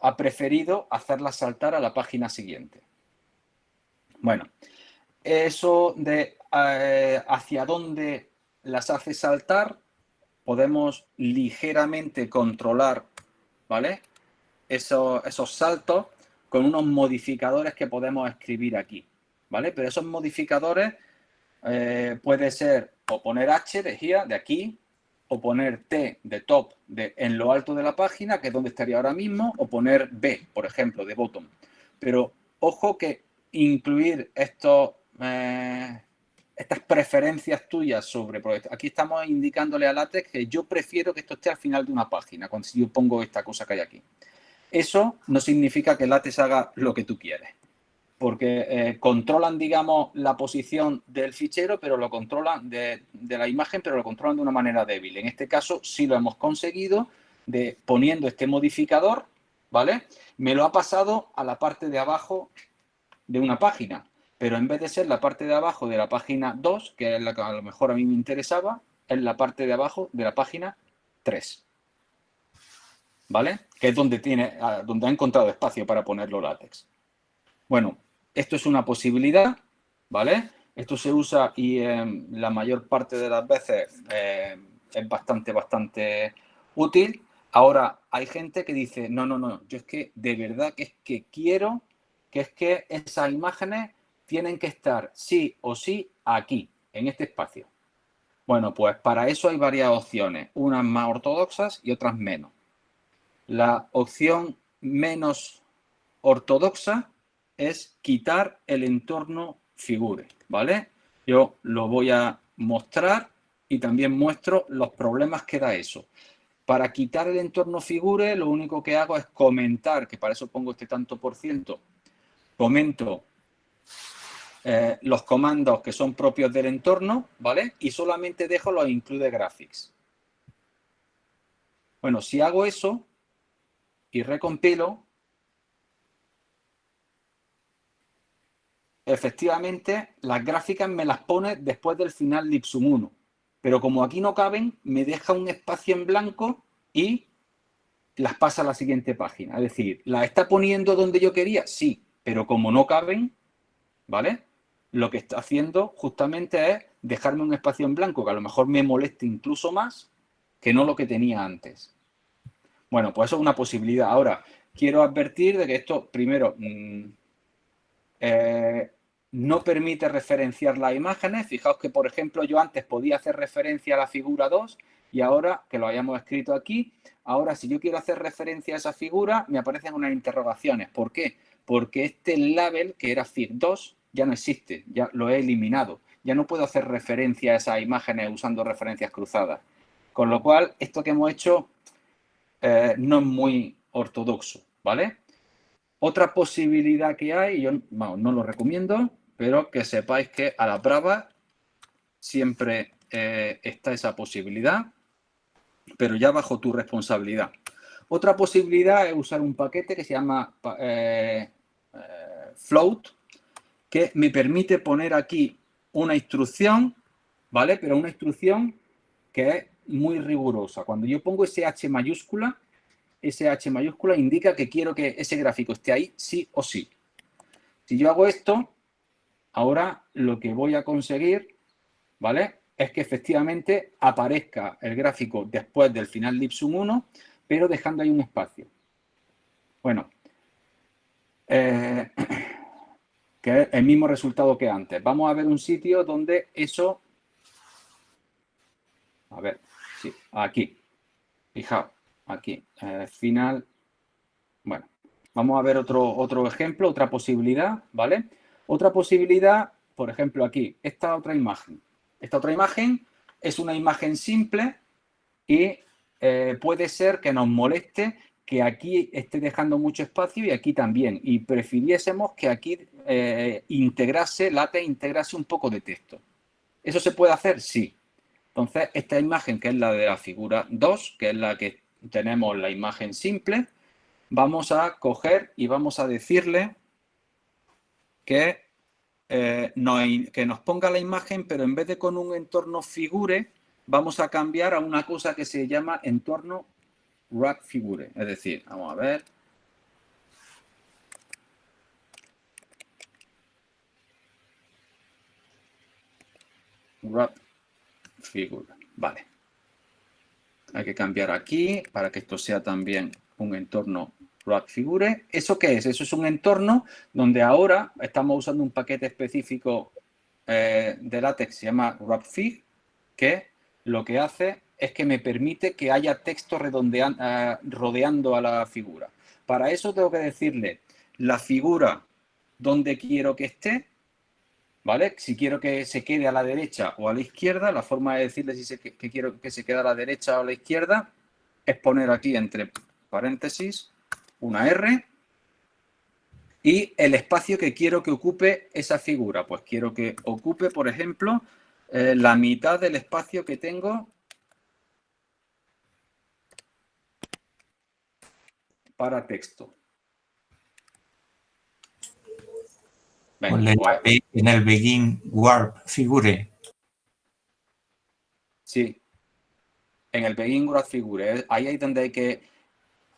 ha preferido hacerlas saltar a la página siguiente. Bueno, eso de eh, hacia dónde las hace saltar, podemos ligeramente controlar, ¿vale? esos saltos con unos modificadores que podemos escribir aquí, ¿vale? Pero esos modificadores eh, puede ser o poner H de here, de aquí, o poner T de top de, en lo alto de la página, que es donde estaría ahora mismo, o poner B, por ejemplo, de bottom. Pero ojo que incluir estos, eh, estas preferencias tuyas sobre... Aquí estamos indicándole a LaTeX que yo prefiero que esto esté al final de una página, cuando yo pongo esta cosa que hay aquí. Eso no significa que LaTeX haga lo que tú quieres, porque eh, controlan, digamos, la posición del fichero, pero lo controlan de, la imagen, pero lo controlan de una manera débil. En este caso sí lo hemos conseguido de poniendo este modificador, ¿vale? Me lo ha pasado a la parte de abajo de una página, pero en vez de ser la parte de abajo de la página 2, que es la que a lo mejor a mí me interesaba, es la parte de abajo de la página 3. ¿Vale? Que es donde, tiene, donde ha encontrado espacio para ponerlo látex. Bueno, esto es una posibilidad, ¿vale? Esto se usa y em, la mayor parte de las veces em, es bastante, bastante útil. Ahora, hay gente que dice, no, no, no, yo es que de verdad que es que quiero que es que esas imágenes tienen que estar sí o sí aquí, en este espacio. Bueno, pues para eso hay varias opciones, unas más ortodoxas y otras menos. La opción menos ortodoxa es quitar el entorno figure, ¿vale? Yo lo voy a mostrar y también muestro los problemas que da eso. Para quitar el entorno figure, lo único que hago es comentar, que para eso pongo este tanto por ciento, comento eh, los comandos que son propios del entorno, ¿vale? Y solamente dejo los include graphics. Bueno, si hago eso y recompilo, efectivamente las gráficas me las pone después del final Lipsum 1. Pero como aquí no caben, me deja un espacio en blanco y las pasa a la siguiente página. Es decir, ¿la está poniendo donde yo quería? Sí, pero como no caben, ¿vale? Lo que está haciendo justamente es dejarme un espacio en blanco que a lo mejor me moleste incluso más que no lo que tenía antes. Bueno, pues eso es una posibilidad. Ahora, quiero advertir de que esto, primero, mm, eh, no permite referenciar las imágenes. Fijaos que, por ejemplo, yo antes podía hacer referencia a la figura 2 y ahora, que lo hayamos escrito aquí, ahora si yo quiero hacer referencia a esa figura, me aparecen unas interrogaciones. ¿Por qué? Porque este label, que era FIG2, ya no existe, ya lo he eliminado. Ya no puedo hacer referencia a esas imágenes usando referencias cruzadas. Con lo cual, esto que hemos hecho eh, no es muy ortodoxo, ¿vale? Otra posibilidad que hay, yo no lo recomiendo, pero que sepáis que a la brava siempre eh, está esa posibilidad, pero ya bajo tu responsabilidad. Otra posibilidad es usar un paquete que se llama eh, eh, float, que me permite poner aquí una instrucción, ¿vale? Pero una instrucción que es muy rigurosa. Cuando yo pongo ese H mayúscula, ese H mayúscula indica que quiero que ese gráfico esté ahí sí o sí. Si yo hago esto, ahora lo que voy a conseguir, ¿vale? Es que efectivamente aparezca el gráfico después del final de Ipsum 1, pero dejando ahí un espacio. Bueno, eh, que es el mismo resultado que antes. Vamos a ver un sitio donde eso... A ver, sí, aquí. Fijaos, aquí, eh, final... Bueno, vamos a ver otro, otro ejemplo, otra posibilidad, ¿vale? Otra posibilidad, por ejemplo, aquí, esta otra imagen. Esta otra imagen es una imagen simple y eh, puede ser que nos moleste que aquí esté dejando mucho espacio y aquí también. Y prefiriésemos que aquí eh, integrase, late integrase un poco de texto. ¿Eso se puede hacer? Sí. Entonces, esta imagen, que es la de la figura 2, que es la que tenemos la imagen simple, vamos a coger y vamos a decirle que, eh, que nos ponga la imagen, pero en vez de con un entorno figure, vamos a cambiar a una cosa que se llama entorno wrap figure. Es decir, vamos a ver. Wrap figure. Vale. Hay que cambiar aquí para que esto sea también un entorno wrap figure. ¿Eso qué es? Eso es un entorno donde ahora estamos usando un paquete específico eh, de látex se llama wrapfig, que lo que hace es que me permite que haya texto eh, rodeando a la figura. Para eso tengo que decirle la figura donde quiero que esté, ¿vale? Si quiero que se quede a la derecha o a la izquierda, la forma de decirle si que, quiero que se quede a la derecha o a la izquierda es poner aquí entre paréntesis una R y el espacio que quiero que ocupe esa figura. Pues quiero que ocupe, por ejemplo, eh, la mitad del espacio que tengo para texto. en el begin warp figure. Sí, en el begin warp figure. Ahí es donde hay que,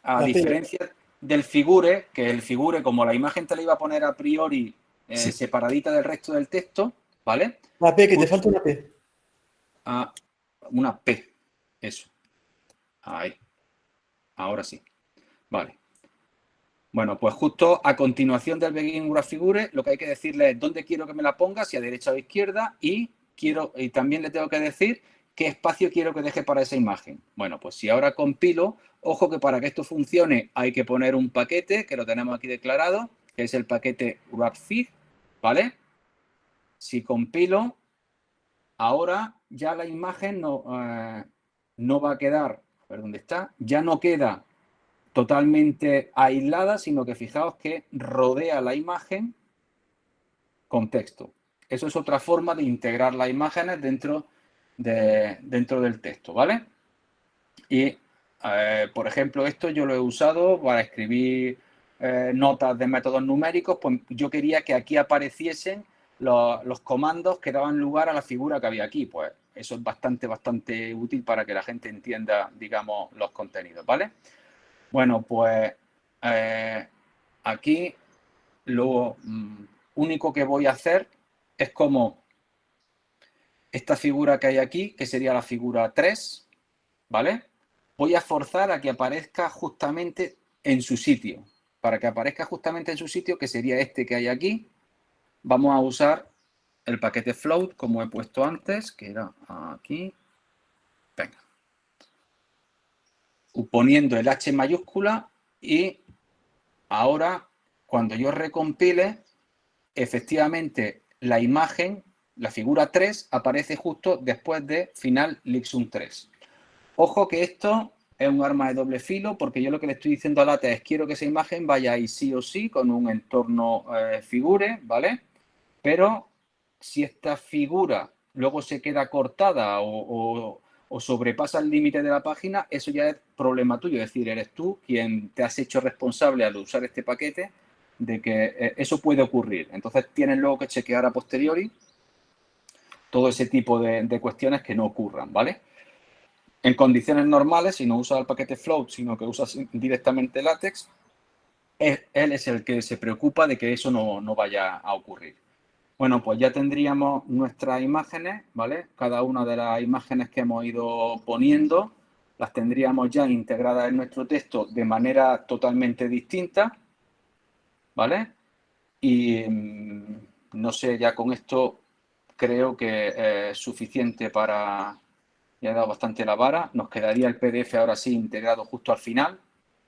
a diferencia del figure, que el figure, como la imagen te la iba a poner a priori eh, separadita del resto del texto, ¿vale? La P, que te falta una P. Ah, una P, eso. Ahí. Ahora sí. Vale. Bueno, pues justo a continuación del Begin Graph Figure, lo que hay que decirle es dónde quiero que me la ponga, si a derecha o a izquierda, y, quiero, y también le tengo que decir qué espacio quiero que deje para esa imagen. Bueno, pues si ahora compilo, ojo que para que esto funcione hay que poner un paquete, que lo tenemos aquí declarado, que es el paquete wrapfig, ¿vale? Si compilo, ahora ya la imagen no, eh, no va a quedar, a ver dónde está, ya no queda totalmente aislada, sino que fijaos que rodea la imagen con texto. Eso es otra forma de integrar las imágenes dentro, de, dentro del texto, ¿vale? Y, eh, por ejemplo, esto yo lo he usado para escribir eh, notas de métodos numéricos, pues yo quería que aquí apareciesen los, los, comandos que daban lugar a la figura que había aquí. Pues eso es bastante, bastante útil para que la gente entienda, digamos, los contenidos, ¿vale? Bueno, pues eh, aquí lo mm, único que voy a hacer es como esta figura que hay aquí, que sería la figura 3, ¿vale? Voy a forzar a que aparezca justamente en su sitio. Para que aparezca justamente en su sitio, que sería este que hay aquí, vamos a usar el paquete float, como he puesto antes, que era aquí. Venga. Poniendo el H mayúscula y ahora, cuando yo recompile, efectivamente la imagen, la figura 3, aparece justo después de final Lixum 3. Ojo que esto es un arma de doble filo porque yo lo que le estoy diciendo a LaTeX es quiero que esa imagen vaya ahí sí o sí con un entorno eh, figure, ¿vale? Pero si esta figura luego se queda cortada o, sobrepasa el límite de la página, eso ya es problema tuyo. Es decir, eres tú quien te has hecho responsable al usar este paquete de que eh, eso puede ocurrir. Entonces tienes luego que chequear a posteriori todo ese tipo de, cuestiones que no ocurran, ¿vale? En condiciones normales, si no usas el paquete float, sino que usas directamente látex, él es el que se preocupa de que eso no, no vaya a ocurrir. Bueno, pues ya tendríamos nuestras imágenes, ¿vale? Cada una de las imágenes que hemos ido poniendo las tendríamos ya integradas en nuestro texto de manera totalmente distinta, ¿vale? Y mm, no sé, ya con esto creo que es suficiente para, ya he dado bastante la vara. Nos quedaría el PDF ahora sí integrado justo al final,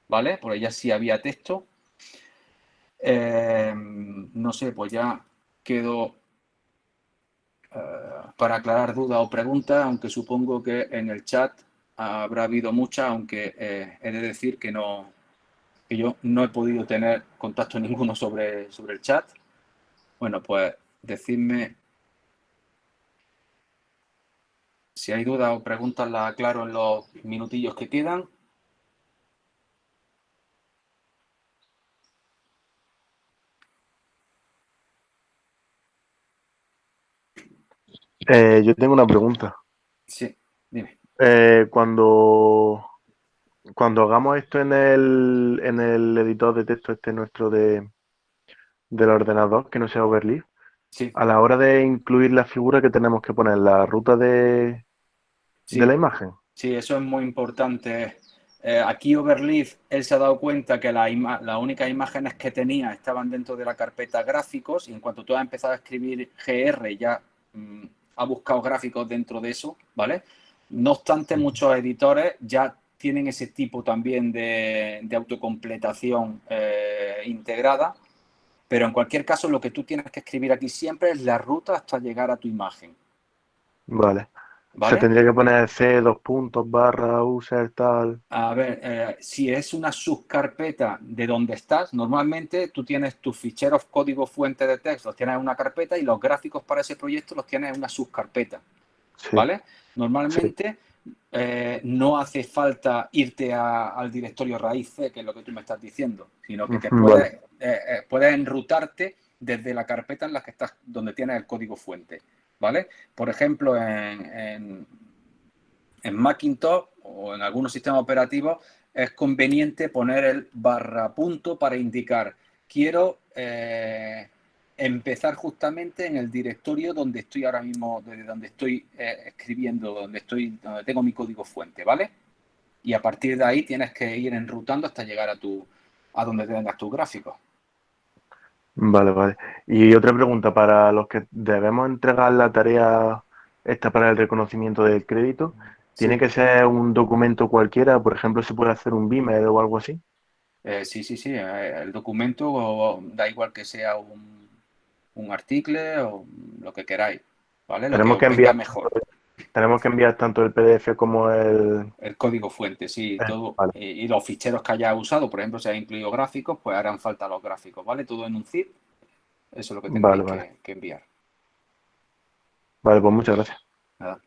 ¿vale? Porque ya sí había texto. Eh, no sé, pues ya quedo eh, para aclarar dudas o preguntas, aunque supongo que en el chat habrá habido muchas, aunque eh, he de decir que no que yo no he podido tener contacto ninguno sobre, sobre el chat. Bueno, pues decidme Si hay dudas o preguntas, las aclaro en los minutillos que quedan. Eh, yo tengo una pregunta. Sí, dime. Eh, cuando, cuando hagamos esto en el, en el editor de texto este nuestro de, del ordenador, que no sea Overleaf, a la hora de incluir la figura que tenemos que poner, la ruta de, de la imagen. Sí, eso es muy importante. Eh, aquí Overleaf, él se ha dado cuenta que las la únicas imágenes que tenía estaban dentro de la carpeta gráficos y en cuanto tú has empezado a escribir GR ya mm, ha buscado gráficos dentro de eso, ¿vale? No obstante, muchos editores ya tienen ese tipo también de, autocompletación eh, integrada, pero en cualquier caso lo que tú tienes que escribir aquí siempre es la ruta hasta llegar a tu imagen. Vale. Se tendría que poner C, dos puntos, barra, user, tal. A ver, eh, si es una subcarpeta de donde estás, normalmente tú tienes tus ficheros código fuente de texto, los tienes en una carpeta y los gráficos para ese proyecto los tienes en una subcarpeta. ¿Vale? Normalmente eh, no hace falta irte al directorio raíz C, que es lo que tú me estás diciendo, sino que te puedes, eh, puedes enrutarte desde la carpeta en la que estás, donde tienes el código fuente. ¿Vale? Por ejemplo, en, Macintosh o en algunos sistemas operativos es conveniente poner el barra punto para indicar quiero eh, empezar justamente en el directorio donde estoy ahora mismo, desde donde estoy eh, escribiendo, donde estoy, donde tengo mi código fuente, ¿vale? Y a partir de ahí tienes que ir enrutando hasta llegar a tu a donde tengas tus gráficos. Vale, vale. Y otra pregunta, para los que debemos entregar la tarea esta para el reconocimiento del crédito, ¿tiene que ser un documento cualquiera? Por ejemplo, ¿se puede hacer un Beamer o algo así? Eh, sí, sí, sí. Eh, el documento da igual que sea un, un artículo o lo que queráis. ¿vale? Tenemos que, enviar mejor. Tenemos que enviar tanto el PDF como el... El código fuente, sí. Eh, todo, y, los ficheros que haya usado, por ejemplo, si ha incluido gráficos, pues harán falta los gráficos, ¿vale? Todo en un zip. Eso es lo que tendréis Que, enviar. Vale, pues muchas gracias. Nada.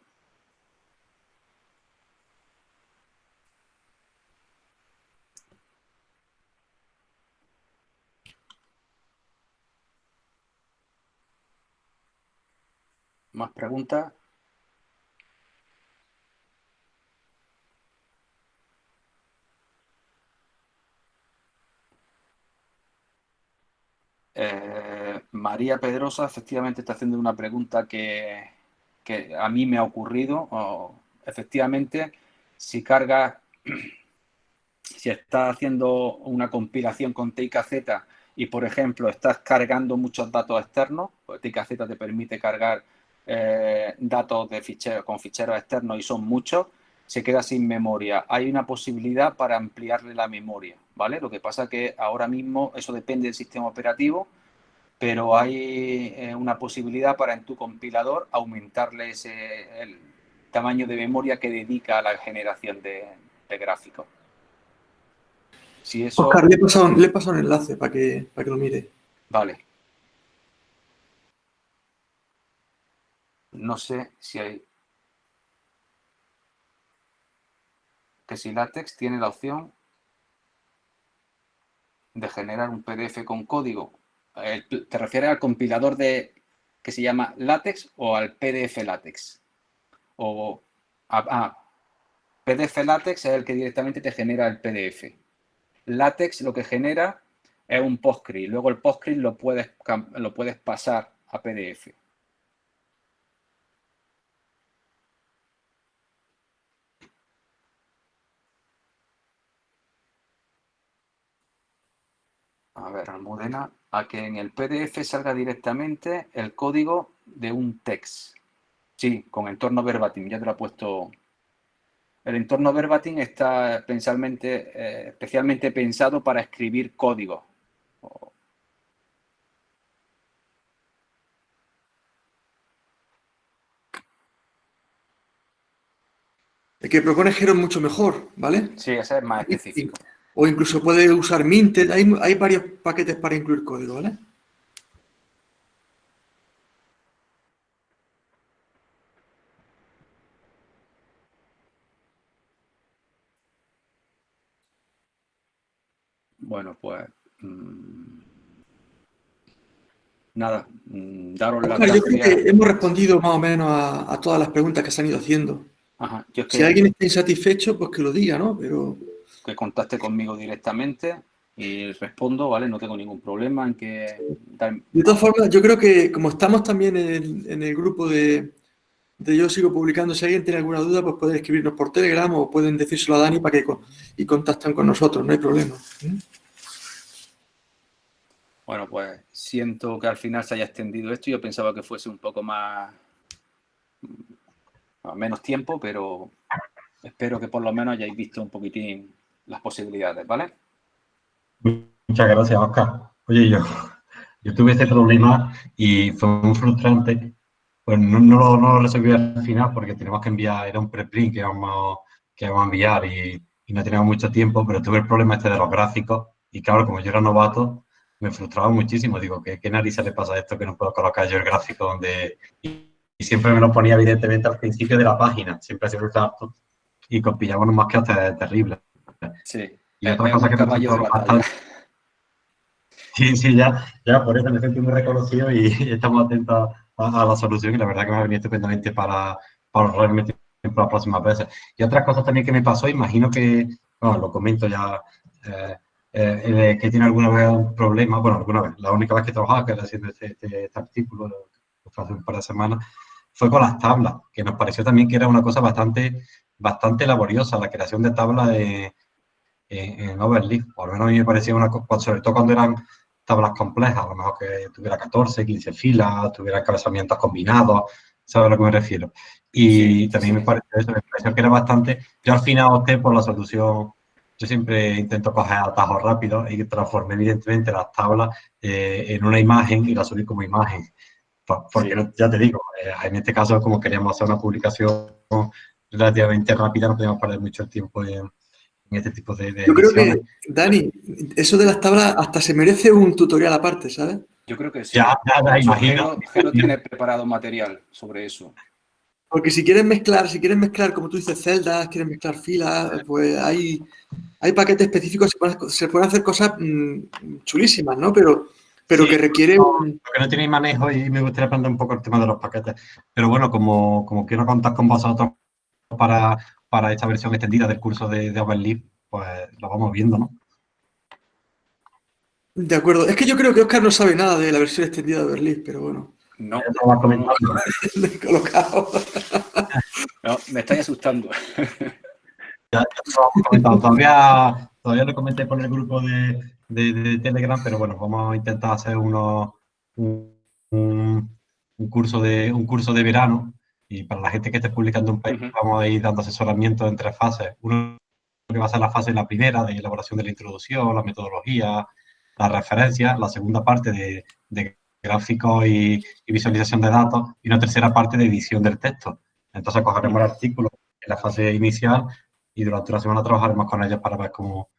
¿Más preguntas? Eh, María Pedrosa efectivamente está haciendo una pregunta que, a mí me ha ocurrido. efectivamente, si cargas, si estás haciendo una compilación con TIKZ y, por ejemplo, estás cargando muchos datos externos, pues TIKZ te permite cargar eh, datos de ficheros con ficheros externos y son muchos, se queda sin memoria. Hay una posibilidad para ampliarle la memoria, ¿vale? Lo que pasa que ahora mismo eso depende del sistema operativo, pero hay eh, una posibilidad para en tu compilador aumentarle ese, el tamaño de memoria que dedica a la generación de, gráfico. Si eso... Oscar, le he, pasado, le un enlace para que, para que lo mire. Vale. No sé si hay... Que si LaTeX tiene la opción de generar un PDF con código. ¿Te refieres al compilador de que se llama LaTeX o al PDF LaTeX? O ah, PDF LaTeX es el que directamente te genera el PDF. LaTeX lo que genera es un PostScript. Luego el PostScript lo puedes, lo puedes pasar a PDF. A ver, Almudena, a que en el PDF salga directamente el código de un text. Sí, con entorno verbatim, ya te lo he puesto. El entorno verbatim está eh, especialmente pensado para escribir código. El que propone Jero es mucho mejor, ¿vale? Sí, ese es más específico. O incluso puede usar Minted. Hay, hay varios paquetes para incluir código, ¿vale? Bueno, pues... Mm, nada, mm, daros la Yo creo que hemos respondido más o menos a, todas las preguntas que se han ido haciendo. Si alguien está insatisfecho, pues que lo diga, ¿no? Pero que contacte conmigo directamente y respondo, ¿vale? No tengo ningún problema en que... De todas formas, yo creo que como estamos también en el, grupo de, Yo Sigo Publicando, si alguien tiene alguna duda, pues pueden escribirnos por Telegram o pueden decírselo a Dani para que y contacten con nosotros, no hay problema. ¿Mm? Bueno, pues siento que al final se haya extendido esto. Yo pensaba que fuese un poco más... menos tiempo, pero espero que por lo menos hayáis visto un poquitín las posibilidades, ¿vale? Muchas gracias, Oscar. Oye, yo, yo tuve este problema y fue muy frustrante. Pues no, no, lo, resolví al final porque teníamos que enviar, era un preprint que íbamos, que íbamos a enviar y, no teníamos mucho tiempo, pero tuve el problema este de los gráficos y claro, como yo era novato, me frustraba muchísimo. Digo, ¿qué, qué narices le pasa a esto que no puedo colocar yo el gráfico donde... Y, siempre me lo ponía evidentemente al principio de la página, siempre se harto y compilaba más que hasta terrible. Sí. Y otra cosa que me Sí, sí, ya, ya por eso me siento muy reconocido y estamos atentos a, la solución y la verdad que me ha venido estupendamente para, para realmente para las próximas veces. Y otras cosas también que me pasó, imagino que, bueno, lo comento ya, eh, eh, que tiene alguna vez un problema, bueno, alguna vez, la única vez que he trabajado, que era haciendo este, este, este artículo, hace un par de semanas, fue con las tablas, que nos pareció también que era una cosa bastante, bastante laboriosa, la creación de tablas de en, Overleaf. Por lo menos a mí me parecía una cosa, sobre todo cuando eran tablas complejas, a lo mejor que tuviera 14, 15 filas, tuviera encabezamientos combinados, ¿sabes a lo que me refiero? Y también me pareció eso, me pareció que era bastante... Yo al final opté por la solución, yo siempre intento coger atajos rápidos y transformé evidentemente las tablas eh, en una imagen y la subí como imagen. Porque ya te digo, eh, en este caso como queríamos hacer una publicación relativamente rápida, no podíamos perder mucho tiempo en, en este tipo de, Yo creo que, Dani, eso de las tablas hasta se merece un tutorial aparte, ¿sabes? Yo creo que sí. Ya, ya, imagino. Jero, tiene preparado material sobre eso. Porque si quieres mezclar, si quieres mezclar, como tú dices, celdas, quieres mezclar filas, pues hay, hay paquetes específicos, se pueden, hacer cosas mm, chulísimas, ¿no? Pero, pero que requiere un... Porque no tiene manejo y me gustaría aprender un poco el tema de los paquetes. Pero bueno, como, como quiero contar con vosotros para para esta versión extendida del curso de, de pues lo vamos viendo, ¿no? De acuerdo. Es que yo creo que Oscar no sabe nada de la versión extendida de Overleaf, pero bueno. No, no, no, no. colocado. no, me estáis asustando. Ya, ya todavía, todavía lo comenté por el grupo de, de, Telegram, pero bueno, vamos a intentar hacer uno, un, un, curso de, un curso de verano y para la gente que esté publicando un paper, vamos a ir dando asesoramiento en tres fases. Uno que va a ser la fase la primera de elaboración de la introducción, la metodología, la referencia, la segunda parte de, de gráficos y, visualización de datos y una tercera parte de edición del texto. Entonces cogeremos el artículo en la fase inicial y durante la semana trabajaremos con ellos para ver cómo...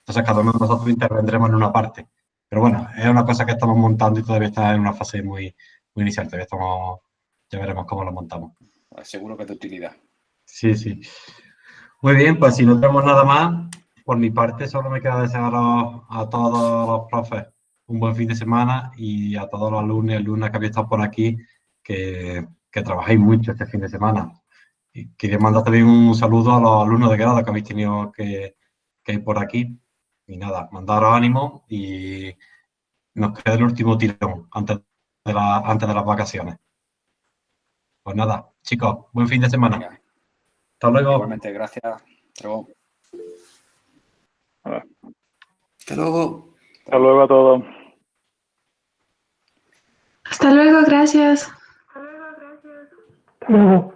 Entonces cada uno de nosotros intervendremos en una parte. Pero bueno, es una cosa que estamos montando y todavía está en una fase muy, muy inicial. Todavía estamos, ya veremos cómo lo montamos. Seguro que es de utilidad. Sí, sí. Muy bien, pues si no tenemos nada más, por mi parte solo me queda desear a, todos los profes un buen fin de semana y a todos los alumnos y alumnas que habéis estado por aquí que, que trabajéis mucho este fin de semana. Y quería mandar también un saludo a los alumnos de grado que habéis tenido que, que ir por aquí. Y nada, mandaros ánimo y nos queda el último tirón antes de, la, antes de las vacaciones. Pues nada, chicos, buen fin de semana. Hasta luego. Igualmente, gracias. Hasta luego. Hasta luego. Hasta luego a todos. Hasta luego, gracias. Hasta luego, gracias.